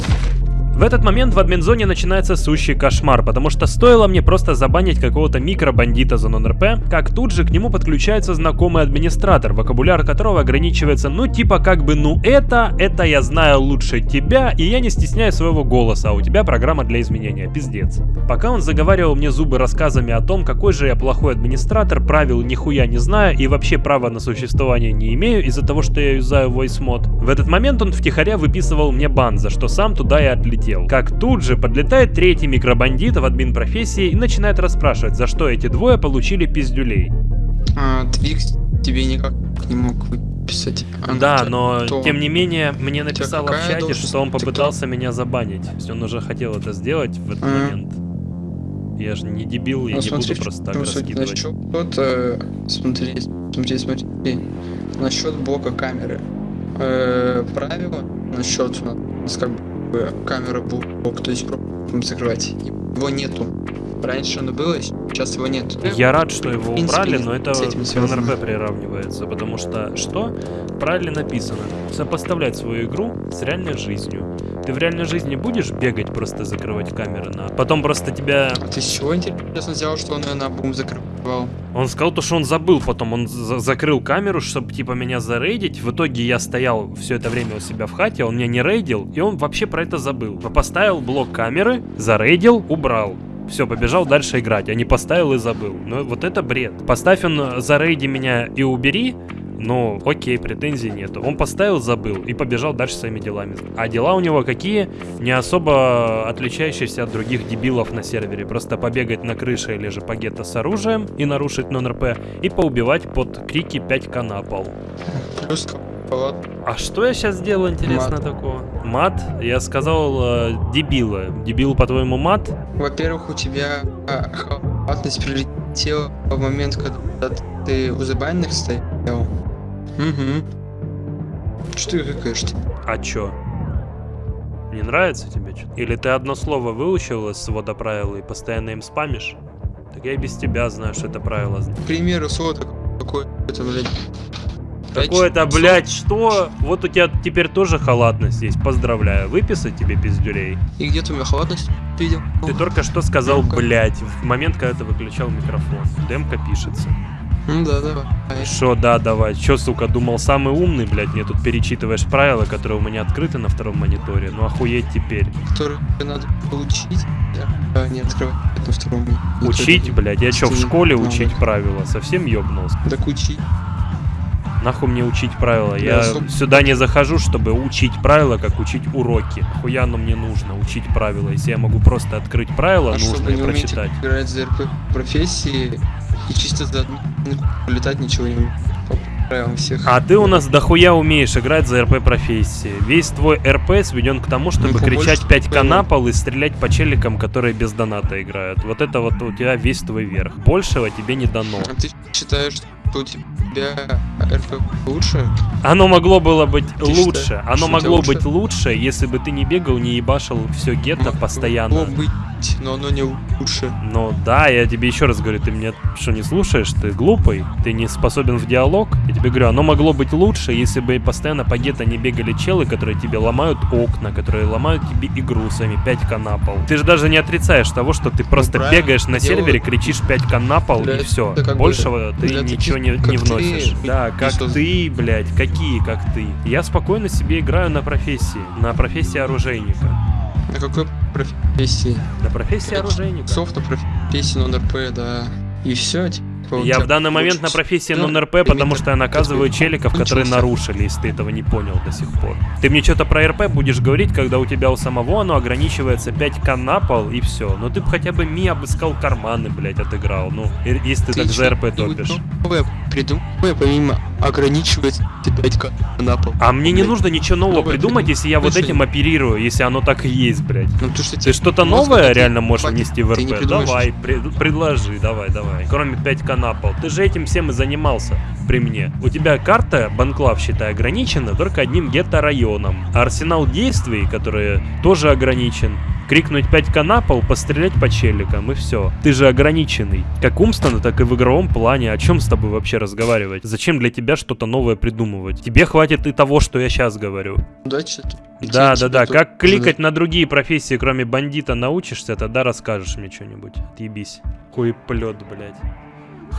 В этот момент в админзоне начинается сущий кошмар, потому что стоило мне просто забанить какого-то микробандита за нон-РП, как тут же к нему подключается знакомый администратор, вокабуляр которого ограничивается ну типа как бы ну это, это я знаю лучше тебя, и я не стесняю своего голоса, а у тебя программа для изменения, пиздец. Пока он заговаривал мне зубы рассказами о том, какой же я плохой администратор, правил нихуя не знаю и вообще права на существование не имею из-за того, что я юзаю voice mod. В этот момент он втихаря выписывал мне бан, за что сам туда и отлетел. Как тут же подлетает третий микробандит в админ профессии и начинает расспрашивать, за что эти двое получили пиздюлей. А, Твикс тебе никак не мог выписать. А, да, ну, но то- тем не менее мне написал в чате, должность? что он кто? попытался меня забанить. То есть он уже хотел это сделать в этот Ага. момент. Я же не дебил, я Ну, не смотри, буду просто так ну, раскидывать. Насчет, э, смотри, смотри, смотри, насчет блока камеры. Э, правило насчет у нас как бы камера блок, то есть закрывать. Его нету. Раньше оно было, сейчас его нет. Я рад, что его принципе, убрали, но это к. НРП приравнивается, потому что что? Правильно написано. Сопоставлять свою игру с реальной жизнью. Ты в реальной жизни будешь бегать, просто закрывать камеры на... Потом просто тебя... А ты с чего интересно взял, что он ее на бум закрывал? Он сказал то, что он забыл потом, он за- закрыл камеру, чтобы типа меня зарейдить. В итоге я стоял все это время у себя в хате, он меня не рейдил, и он вообще про это забыл. Поставил блок камеры, зарейдил, убрал. Все, побежал дальше играть, а не поставил и забыл. Ну вот это бред. Поставь он зарейди меня и убери, ну окей, претензий нету. Он поставил, забыл и побежал дальше своими делами. А дела у него какие? Не особо отличающиеся от других дебилов на сервере. Просто побегать на крыше или же по гетто с оружием и нарушить нон-РП, и поубивать под крики 5к на пол. А что я сейчас сделал, интересно, Мат. такого? Мат? Я сказал э, дебила. Дебил, по-твоему, мат? Во-первых, у тебя а, халатность прилетела в момент, когда ты у забанных стоял. Угу. Что ты рыкаешь-то? А чё? Не нравится тебе что Или ты одно слово выучил из свода правил и постоянно им спамишь? Так я и без тебя знаю, что это правило. К примеру, слово какое-то, блядь. Какое-то, блядь, что? Вот у тебя теперь тоже халатность есть. Поздравляю. Выписать тебе пиздюлей. И где ты у меня халатность видел? Ты только что сказал, блядь, в момент, когда ты выключал микрофон. Демка пишется. Ну да, давай. Шо, да, давай. Чё, сука, думал самый умный, блядь, мне тут перечитываешь правила, которые у меня открыты на втором мониторе. Ну охуеть теперь. Который надо получить, а не открывать на втором. Учить, блядь, я чё, в школе учить правила? Совсем ёбнулся? Так учить. Нахуй мне учить правила? Да, Я сюда не захожу, чтобы учить правила, как учить уроки. Хуя оно мне нужно, учить правила, если я могу просто открыть правила А нужные и прочитать. играть за профессии и чисто за одну летать ничего не правилам всех. А ты у нас дохуя умеешь играть за РП профессии. Весь твой РП сведен к тому, чтобы Ну, кричать 5к правил. на пол и стрелять по челикам, которые без доната играют. Вот это вот у тебя весь твой верх. Большего тебе не дано. А ты считаешь, что у тебя РП лучше? Оно могло было быть Ты лучше. считаешь, Оно могло лучше? быть лучше, если бы ты не бегал, не ебашил все гетто постоянно. Могло быть, но оно не лучше. Ну да, я тебе еще раз говорю, ты меня что не слушаешь? Ты глупый, ты не способен в диалог. Я тебе говорю, оно могло быть лучше, если бы постоянно по гетто не бегали челы, которые тебе ломают окна, которые ломают тебе игру своими 5к на пол. Ты же даже не отрицаешь того, что ты просто правильно, бегаешь на делаю- сервере, кричишь 5к на пол Для и все. как бы- Большего ты для ничего не, не вносишь. Не Да, как создан. ты, блядь, какие как ты. Я спокойно себе играю на профессии, на профессии оружейника. На какой профессии? На профессии оружейника. Софт на профессии нон-РП, да. И все, типа. У Я в данный момент на профессии Да, нон-РП, потому что я наказываю челиков, которые нарушили, если ты этого не понял до сих пор. Ты мне что-то про РП будешь говорить, когда у тебя у самого оно ограничивается 5к на пол и все. Ну ты бы хотя бы ми обыскал карманы, блядь, отыграл. Ну, если ты, так за РП топишь. Новое придумай, помимо ограничивать 5к на пол. А мне не нужно ничего нового Новое придумать, если я вот этим оперирую, если оно так и есть, блядь. Ну, то, что Ты что-то новое реально можешь внести в РП? Давай, пред- предложи, давай, давай. Кроме 5к на пол. Ты же этим всем и занимался при мне. У тебя карта, банклав, считай, ограничена только одним гетто-районом. А арсенал действий, которые тоже ограничен, крикнуть 5к на пол, пострелять по челикам и все. Ты же ограниченный. Как умственно, так и в игровом плане. О чем с тобой вообще разговаривать? Зачем для тебя что-то новое придумывать? Тебе хватит и того, что я сейчас говорю. Удачи. Да, да, да. Как кликать на другие профессии, кроме бандита, научишься, тогда расскажешь мне что-нибудь. Отъебись. Хуеплет, блядь.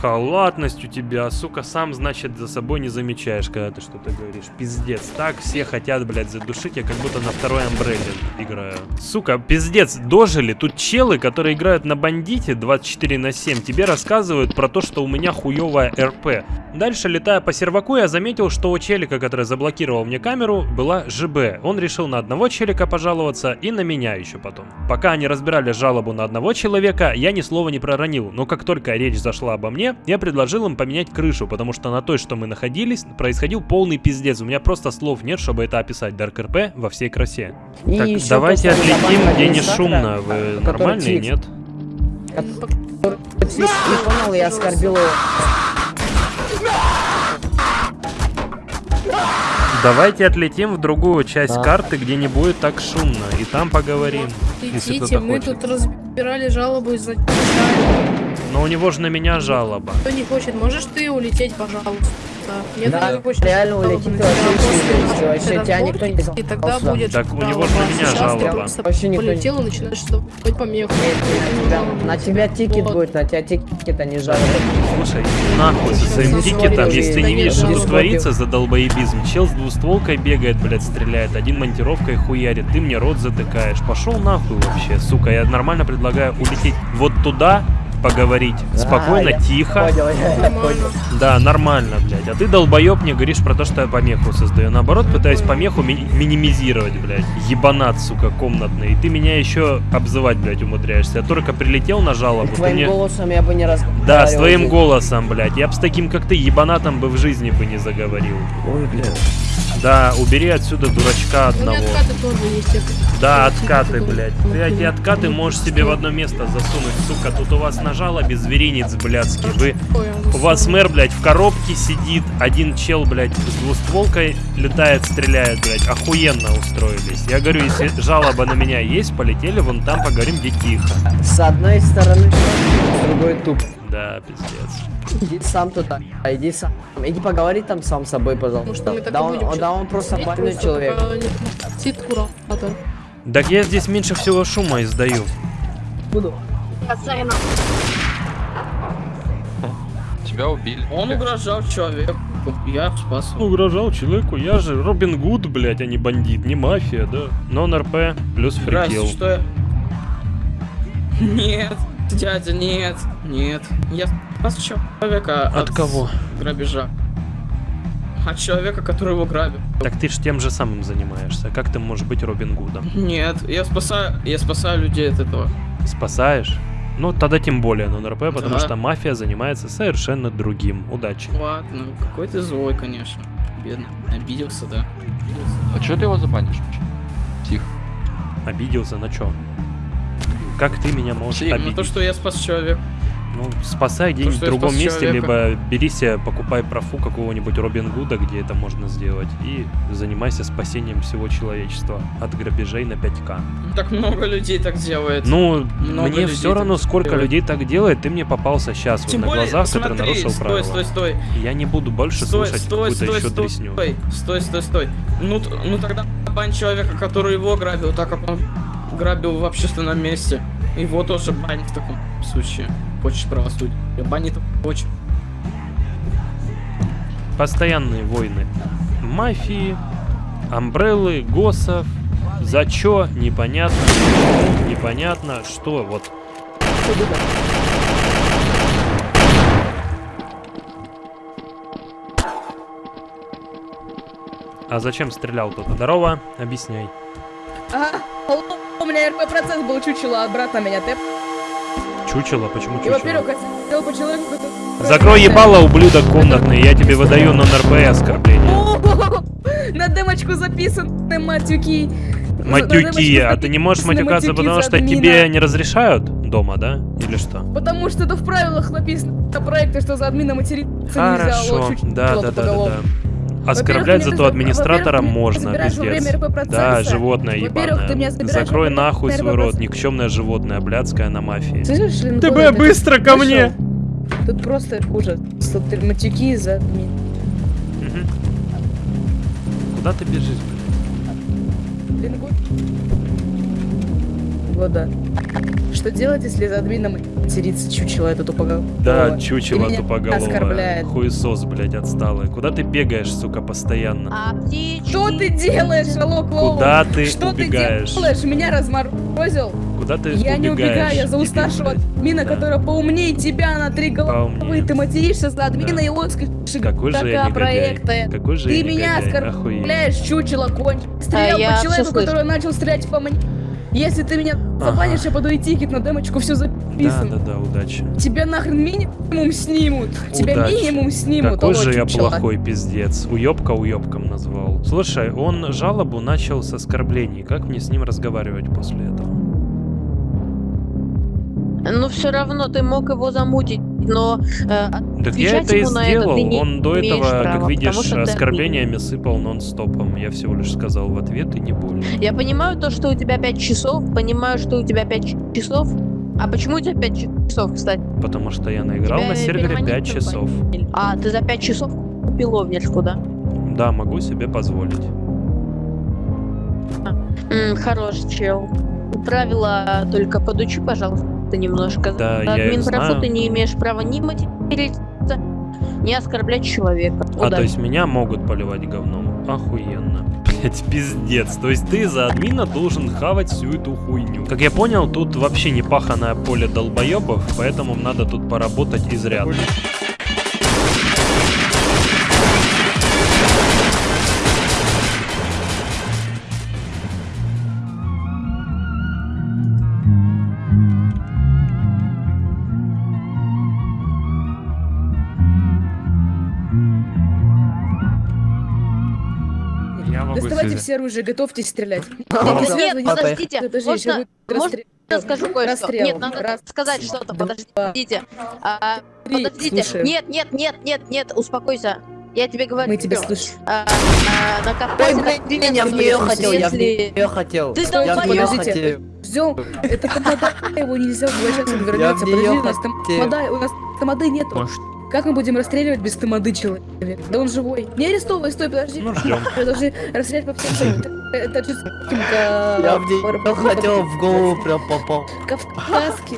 Халатность у тебя, сука, сам, значит, за собой не замечаешь, когда ты что-то говоришь. Пиздец. Так все хотят, блядь, задушить, я как будто на второй амбрелле играю. Сука, пиздец, дожили. Тут челы, которые играют на бандите 24 на 7, тебе рассказывают про то, что у меня хуевая РП. Дальше, летая по серваку, я заметил, что у челика, который заблокировал мне камеру, была ЖБ. Он решил на одного челика пожаловаться и на меня еще потом. Пока они разбирали жалобу на одного человека, я ни слова не проронил, но как только речь зашла обо мне, я предложил им поменять крышу, потому что на той, что мы находились, происходил полный пиздец. У меня просто слов нет, чтобы это описать. Dark RP во всей красе. И так, давайте отлетим, где не шумно. Вы нормальные, нет? Понял, я оскорбил. Давайте отлетим в другую часть Да. карты, где не будет так шумно, и там поговорим. Кто-то мы хочет. тут разбирали жалобу из-за. Но у него же на меня жалоба. Кто не хочет, можешь ты улететь, пожалуйста. Нет, Да, не хочет. реально улетит, ты вообще на тебя никто не И тогда будет Так у него же на меня жалоба. Вообще никто не- полетел и начинаешь стопать помеху. На тебя тикет будет, на тебя тикет, а не жалоба. Слушай, нахуй со своим тикетом, если ты не видишь, что творится за долбоебизм. Чел с двустволкой бегает, блядь, стреляет, один монтировкой хуярит, ты мне рот затыкаешь. Пошел нахуй вообще, сука, я нормально предлагаю улететь вот туда, поговорить. Спокойно, А, тихо. Понял, я понял. Да, нормально, блядь. А ты, долбоеб, мне говоришь про то, что я помеху создаю. Наоборот, пытаюсь помеху ми- минимизировать, блядь. Ебанат, сука, комнатный. И ты меня еще обзывать, блядь, умудряешься. Я только прилетел на жалобу. ты Твоим мне- голосом я бы не разговаривал. Да, с твоим голосом, блядь. Я бы с таким, как ты, ебанатом бы в жизни бы не заговорил. Ой, блядь. Да, убери отсюда дурачка У меня одного. откаты тоже есть. я- Да, откаты, блядь. Ты эти откаты можешь себе в одно место засунуть, сука. Тут у вас на жалобе зверинец, блядский. Вы... У вас мэр, блядь, в коробке сидит, один чел, блядь, с двустволкой летает, стреляет, блядь. Охуенно устроились. Я говорю, если жалоба на меня есть, полетели вон там, поговорим, где тихо. С одной стороны, с другой туп. Да, пиздец. Иди сам туда, а иди сам. Иди поговори там сам с собой, пожалуйста. что мы так Да и он, будем он- да он просто больной человек. Сид куратор. Так я здесь меньше всего шума издаю. Буду. Тебя убили. Он угрожал человеку. Я спас его. Угрожал человеку, я же Робин Гуд, блять, а не бандит, не мафия, да. Нон-РП плюс фрикил. что я... Нет, дядя, нет, нет. Я спас человека От кого? грабежа. От человека, который его грабил. Так ты ж тем же самым занимаешься. Как ты можешь быть Робин Гудом? Нет, я спасаю, я спасаю людей от этого. Спасаешь? Ну, тогда тем более нон-РП, потому Да. что мафия занимается совершенно другим. Удачи. Ладно, какой ты злой, конечно. Бедный. Обиделся, да. А что ты его забанишь? Тихо. Обиделся на чё? Как ты меня можешь Ну обидеть? то, что я спас человека. Ну, спасай где-нибудь в другом месте, человека. либо бери себе, покупай профу какого-нибудь Робин Гуда, где это можно сделать, и занимайся спасением всего человечества от грабежей на 5К. Так много людей так делает. Ну, Много мне все равно, сколько делает. людей так делает, ты мне попался сейчас, вот Тем на более, глазах, который смотри, нарушил стой, правила. стой, стой. Я не буду больше Стой, слушать стой, какую-то стой, еще стой, дресню. стой, стой, стой, стой. Ну, ну тогда бань человека, который его грабил, так как он грабил в общественном месте. Его тоже бань в таком случае. Хочешь правосудия. Бани то очень. Постоянные войны. Мафии, амбреллы, госов. За чё? Непонятно. Непонятно. Что? Вот. А зачем стрелял кто-то? Здорово, объясняй. Ага, алло, у меня РП процесс был чучело, а брат на меня тэп. Чучело? Почему И, чучело? во-первых, я хотел по человеку. Закрой ебало, ублюдок комнатный, я тебе выдаю на НРП и оскорбление. (laughs) На демочку записаны матюки. Матюки, а ты не можешь матюкаться, потому что тебе не разрешают дома, да? Или что? Потому что это в правилах написано проекта, что за админа материться нельзя. Хорошо, да, да, да, да. Оскорблять зато за- администратора можно, пиздец. Да, животное ебаное. Закрой нахуй свой рот, никчемное животное, блядское на мафии. ТБ, быстро ко мне! Тут просто хуже. Матюки за админ. Куда ты бежишь, блядь? Лингу- Вот да. Что делать, если за админом матерится чучело это тупоголовое? Да, чучело И меня тупоголовое. оскорбляет. Хуесос, блядь, отсталый. Куда ты бегаешь, сука, постоянно? А Что ты делаешь, алло, клоун? Куда ты Что убегаешь? ты делаешь? Меня разморозил? Куда ты Я не убегаю, убегаешь? я старшего блядь? админа, Да. который поумнее тебя на три головы. Поумнее. Ты материшься за админа Да. и лоскаешь Какой же я проекта. Какой же Ты я меня оскорбляешь, чучело конч. Стрелял А, по человеку, который начал стрелять по мне. Если ты меня забанишь, я подаю тикет на демочку, все Да, записано. да, да, удачи. Тебя нахрен минимум снимут. Тебя Удачи. минимум снимут. Какой же я чучело. плохой пиздец. Уёбка уёбком назвал. Слушай, он жалобу начал с оскорблений. Как мне с ним разговаривать после этого? Ну, все равно ты мог его замутить, но э, Так я это и это сделал. не Он до этого, права, как видишь, что ты оскорблениями сыпал нон-стопом. Я всего лишь сказал в ответ и не более. Я понимаю то, что у тебя 5 часов, понимаю, что у тебя 5 часов. А почему у тебя 5 часов, кстати? Потому что я наиграл Тебя на сервере переманить 5 часов. А, ты за 5 часов купил овнерку, да? Да, могу себе позволить. М, хорош, чел. Правила только подучи, пожалуйста, немножко. Да, За я их админ профу знаю. ты не имеешь права ни материться, ни оскорблять человека. А, то есть меня могут поливать говном? Охуенно. (laughs) Блять, пиздец. То есть ты за админа должен хавать всю эту хуйню. Как я понял, тут вообще не паханое поле долбоебов, поэтому надо тут поработать изрядно. Сюда. все оружие, готовьтесь стрелять. (laughs) Ну, Нет, подождите, Подожди, можно- можно. Я скажу кое-что. Нет, надо Раз, сказать что-то. Подождите. А, подождите. Слушаю. Нет, нет, нет, нет, нет, успокойся. Я тебе говорю. Мы тебя слышим. А, а, на Кавказе, Ой, блин, я в нее если- хотел, я в нее хотел. Ты Я в нее подождите. хотел. Ждем. Это тамада, его нельзя возвращаться, он Я вернется. Подожди, у нас хотел. тамада, у нас тамады нету. Как мы будем расстреливать без тамады человека? Да он живой. Не арестовывай, стой, подожди. Ну, ждем. (laughs) Мы должны расстрелять по всем. (laughs) Это Я в хотел, в голову прям попал. Кавказский.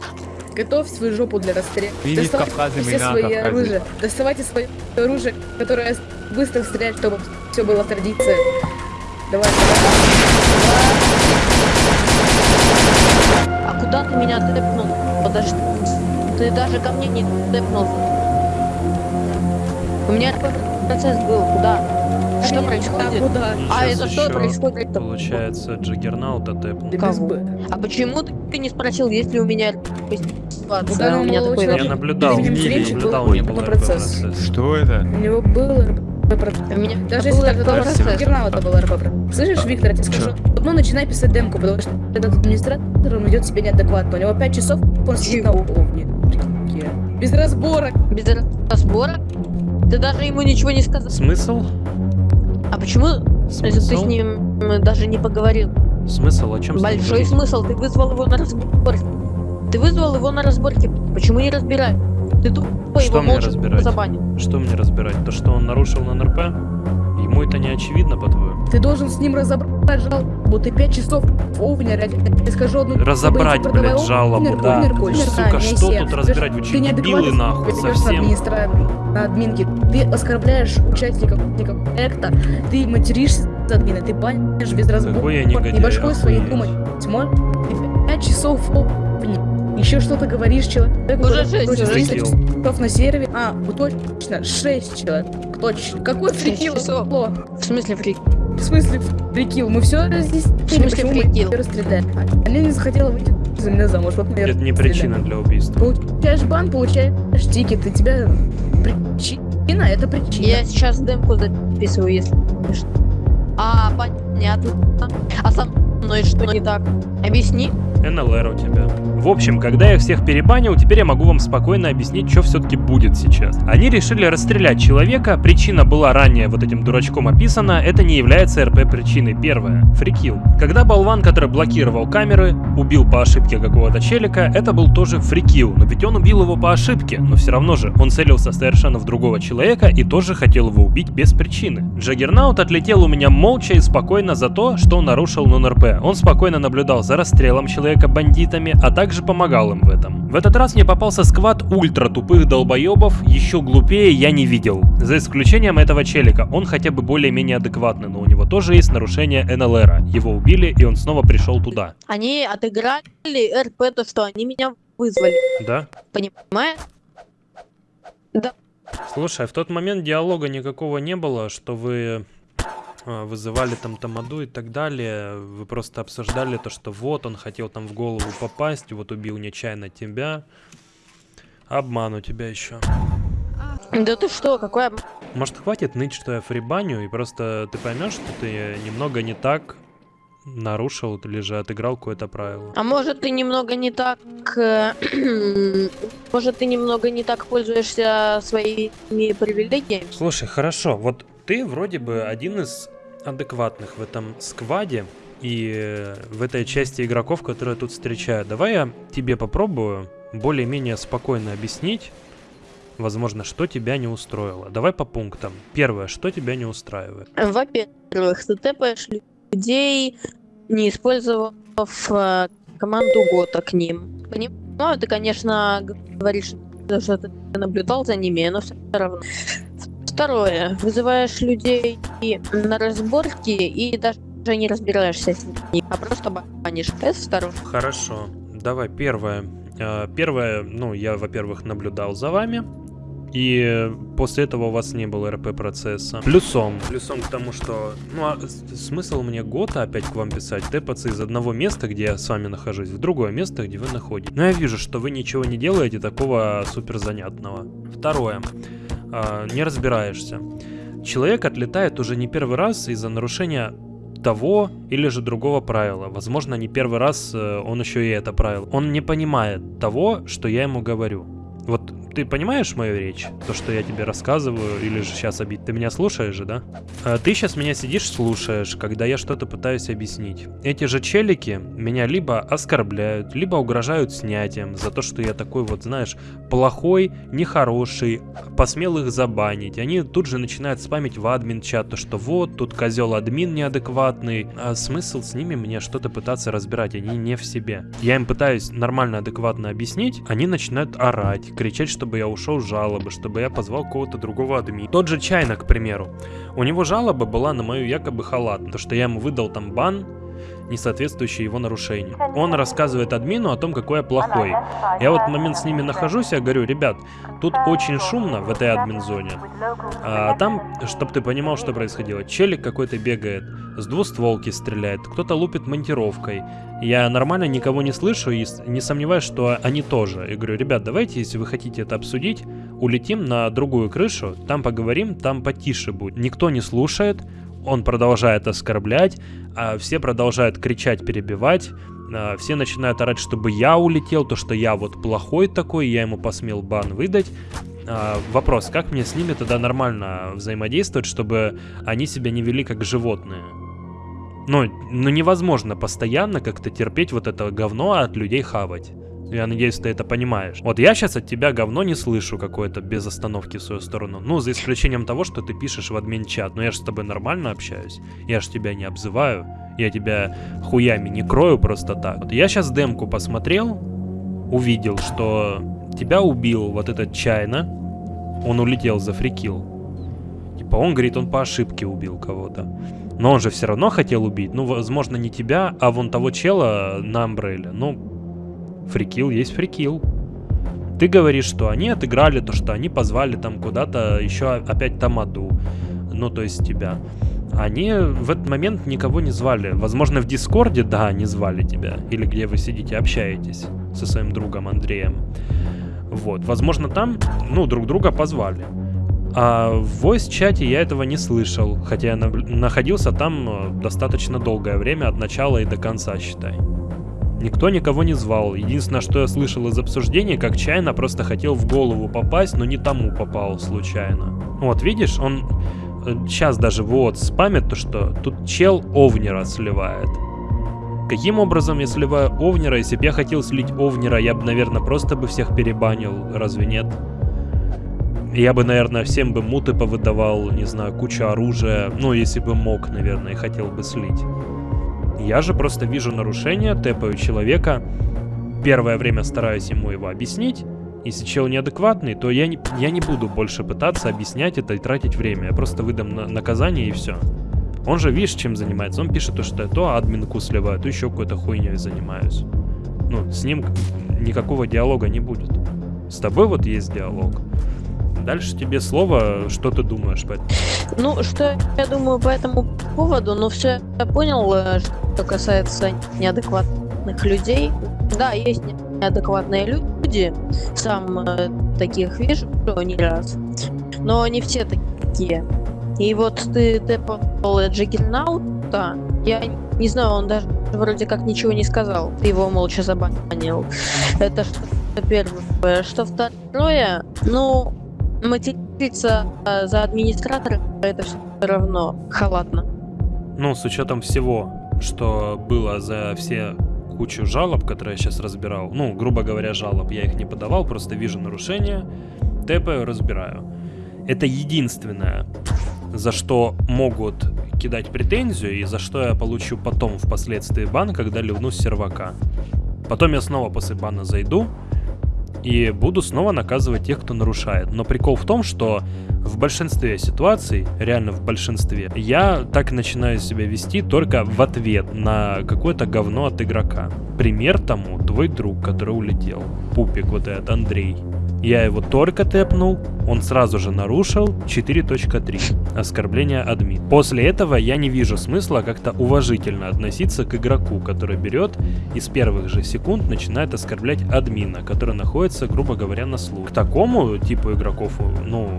Готовь свою жопу для расстрела. Видишь, Доставайте Кавказе все свои оружия. Доставайте свое оружие, которое быстро стрелять, чтобы все было традиция. Давай, А куда ты меня тэпнул? Подожди. Ты даже ко мне не тэпнулся. У меня такой процесс был. Куда? Что происходит? куда? А это что происходит? Получается, Джаггернаута тэпнул. Кого? А почему ты- не спросил, есть ли у меня ситуация? У меня молодого такой человека. Я наблюдал, я наблюдал, был не был процесс. Что это? У него был. У меня Даже был если это РП-процесс. Гернаута был РП-процесс. Слышишь, Виктор, я тебе скажу, одно начинай писать демку, потому что этот администратор, он ведет себя неадекватно. У него 5 часов, он сидит на уровне. Без разборок. Без разборок? Ты даже ему ничего не сказал. Смысл? А почему если ты Смысл? с ним м, даже не поговорил? Смысл? О чем Большой смысл. Ты вызвал его на разборки. Ты вызвал его на разборки. Почему не разбирай? Ты тупо Что его мне молча разбирать? забанил. Что мне разбирать? То, что он нарушил на НРП? Ему это не очевидно, по-твоему? Ты должен с ним разобрать жалобу. Ты 5 часов в овне, я тебе скажу одну... Разобрать, Продавай блядь, овнер, жалобу, овнер, да. овнер, овнер, Сука, да, что тут разбирать? Вы ты дебилы, нахуй, совсем? администра- на админке. Ты оскорбляешь участников проекта, ты материшься за админа, ты банишь без разбора. Какой я негодяй, Не башкой своей думать. Ты 5 часов в овне. Еще что-то говоришь человеку, Уже который шесть, просит уже 300 шесть. часов на сервере. А, ну точно, 6 человек. Точно. Какой фрикил? Алло. В смысле фрик? В смысле фрикил? Мы все разъяснили, В смысле фрикил? Она не захотела выйти за меня замуж, вот её Это не причина для убийства. Получаешь бан, получаешь тикет, и тебя причина, это причина. Я сейчас демку записываю, если. А, понятно. А со мной что не так? Объясни. НЛР у тебя. В общем, когда я всех перебанил, теперь я могу вам спокойно объяснить, что все-таки будет сейчас. Они решили расстрелять человека, причина была ранее вот этим дурачком описана, это не является РП причиной. Первое. Фрикил. Когда болван, который блокировал камеры, убил по ошибке какого-то челика, это был тоже фрикил, но ведь он убил его по ошибке, но все равно же он целился совершенно в другого человека и тоже хотел его убить без причины. Джаггернаут отлетел у меня молча и спокойно за то, что нарушил нон-РП. Он спокойно наблюдал за расстрелом человека бандитами, а также помогал им в этом. В этот раз мне попался сквад ультра тупых долбоебов, еще глупее я не видел. За исключением этого челика, он хотя бы более-менее адекватный, но у него тоже есть нарушение НЛРа. Его убили, и он снова пришел туда. Они отыграли РП, то что они меня вызвали. Да? Понимаешь? Да. Слушай, а в тот момент диалога никакого не было, что вы вызывали там Тамаду и так далее. Вы просто обсуждали то, что вот он хотел там в голову попасть, вот убил нечаянно тебя. Обман у тебя еще. Да ты что, какой обман? Может хватит ныть, что я фрибаню, и просто ты поймешь, что ты немного не так нарушил или же отыграл какое-то правило. А может ты немного не так... э, (clears throat) может ты немного не так пользуешься своими привилегиями? Слушай, хорошо, вот ты вроде бы один из адекватных в этом скваде и э, в этой части игроков, которые я тут встречаю. Давай я тебе попробую более-менее спокойно объяснить, возможно, что тебя не устроило. Давай по пунктам. Первое, что тебя не устраивает? Во-первых, ты тэпаешь людей, не использовав э, команду Гота к ним. Понимаю, ты, конечно, говоришь, что ты наблюдал за ними, но все равно. Второе, вызываешь людей на разборки и даже не разбираешься с ними, а просто банишь. Это второе. Хорошо. Давай первое. Э, Первое, ну, я, во-первых, наблюдал за вами. И после этого у вас не было РП-процесса. Плюсом. Плюсом к тому, что... Ну, а смысл мне года опять к вам писать? Тэпаться из одного места, где я с вами нахожусь, в другое место, где вы находитесь. Но я вижу, что вы ничего не делаете такого супер занятного. Второе. А, не разбираешься. Человек отлетает уже не первый раз из-за нарушения того или же другого правила. Возможно, не первый раз э, он еще и это правило. Он не понимает того, что я ему говорю. Вот ты понимаешь мою речь? То, что я тебе рассказываю, или же сейчас обид? Ты меня слушаешь же, да? А ты сейчас меня сидишь, слушаешь, когда я что-то пытаюсь объяснить. Эти же челики меня либо оскорбляют, либо угрожают снятием за то, что я такой вот, знаешь, плохой, нехороший, посмел их забанить. Они тут же начинают спамить в админ чат, то что вот, тут козел админ неадекватный. А смысл с ними мне что-то пытаться разбирать, они не в себе. Я им пытаюсь нормально, адекватно объяснить, они начинают орать, кричать, чтобы я ушел с жалобы, чтобы я позвал кого-то другого админа. Тот же Чайна, к примеру. У него жалоба была на мою якобы халатность, то что я ему выдал там бан, не соответствующий его нарушению. Он рассказывает админу о том, какой я плохой. Я вот в момент с ними нахожусь, я говорю, ребят, тут очень шумно в этой админ-зоне. А там, чтобы ты понимал, что происходило, челик какой-то бегает, с двустволки стреляет, кто-то лупит монтировкой. Я нормально никого не слышу и не сомневаюсь, что они тоже. Я говорю, ребят, давайте, если вы хотите это обсудить, улетим на другую крышу, там поговорим, там потише будет. Никто не слушает, он продолжает оскорблять, а все продолжают кричать, перебивать, а, все начинают орать, чтобы я улетел, то, что я вот плохой такой, я ему посмел бан выдать. А, вопрос, как мне с ними тогда нормально взаимодействовать, чтобы они себя не вели как животные? Ну, ну невозможно постоянно как-то терпеть вот это говно, а от людей хавать. Я надеюсь, ты это понимаешь. Вот я сейчас от тебя говно не слышу какое-то без остановки в свою сторону. Ну, за исключением того, что ты пишешь в админ чат. Но я же с тобой нормально общаюсь. Я же тебя не обзываю. Я тебя хуями не крою просто так. Вот я сейчас демку посмотрел, увидел, что тебя убил вот этот Чайна. Он улетел за фрикил. Типа он говорит, он по ошибке убил кого-то. Но он же все равно хотел убить. Ну, возможно, не тебя, а вон того чела на Амбрелле. Ну, Фрикил есть фрикил. Ты говоришь, что они отыграли то, что они позвали там куда-то еще опять Тамаду. Ну, то есть тебя. Они в этот момент никого не звали. Возможно, в Дискорде, да, они звали тебя. Или где вы сидите, общаетесь со своим другом Андреем. Вот. Возможно, там, ну, друг друга позвали. А в voice-чате я этого не слышал, хотя я находился там э, достаточно долгое время, от начала и до конца, считай. Никто никого не звал. Единственное, что я слышал из обсуждения, как Чайна просто хотел в голову попасть, но не тому попал случайно. Вот, видишь, он сейчас э, даже вот спамит то, что тут чел Овнера сливает. Каким образом я сливаю Овнера? Если бы я хотел слить Овнера, я бы, наверное, просто бы всех перебанил. Разве нет? Я бы, наверное, всем бы муты повыдавал, не знаю, куча оружия. Ну, если бы мог, наверное, и хотел бы слить. Я же просто вижу нарушение, тэпаю человека, первое время стараюсь ему его объяснить, если чел неадекватный, то я не, я не буду больше пытаться объяснять это и тратить время. Я просто выдам на, наказание и все. Он же, видишь, чем занимается? Он пишет то, что я то админку сливаю, то еще какой-то хуйней занимаюсь. Ну, с ним никакого диалога не будет. С тобой вот есть диалог. Дальше тебе слово, что ты думаешь по этому? Ну, что я думаю по этому поводу, ну все я понял, э, что касается неадекватных людей. Да, есть неадекватные люди, сам э, таких вижу не раз, но не все такие. И вот ты тэпал Джиггернаута, я не знаю, он даже вроде как ничего не сказал, ты его молча забанил. Это что первое. Что второе, ну, материться э, за администратора это все равно халатно. Ну, с учетом всего, что было за все кучу жалоб, которые я сейчас разбирал, ну, грубо говоря, жалоб, я их не подавал, просто вижу нарушения, тэпаю, разбираю. Это единственное, за что могут кидать претензию и за что я получу потом впоследствии бан, когда ливну с сервака. Потом я снова после бана зайду, и буду снова наказывать тех, кто нарушает. Но прикол в том, что в большинстве ситуаций, реально в большинстве, я так начинаю себя вести только в ответ на какое-то говно от игрока. Пример тому твой друг, который улетел. Пупик вот этот, Андрей. Я его только тэпнул, он сразу же нарушил 4.3. Оскорбление админ. После этого я не вижу смысла как-то уважительно относиться к игроку, который берет и с первых же секунд начинает оскорблять админа, который находится, грубо говоря, на слух. К такому типу игроков, ну,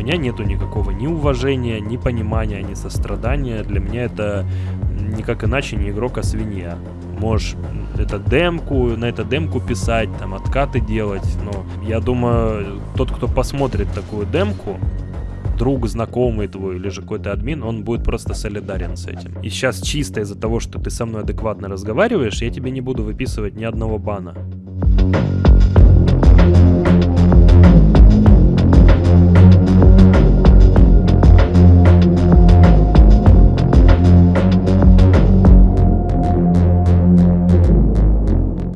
меня нету никакого ни уважения, ни понимания, ни сострадания. Для меня это никак иначе не игрок, а свинья. Можешь это демку, на это демку писать, там откаты делать, но я думаю, тот, кто посмотрит такую демку, друг, знакомый твой или же какой-то админ, он будет просто солидарен с этим. И сейчас чисто из-за того, что ты со мной адекватно разговариваешь, я тебе не буду выписывать ни одного бана.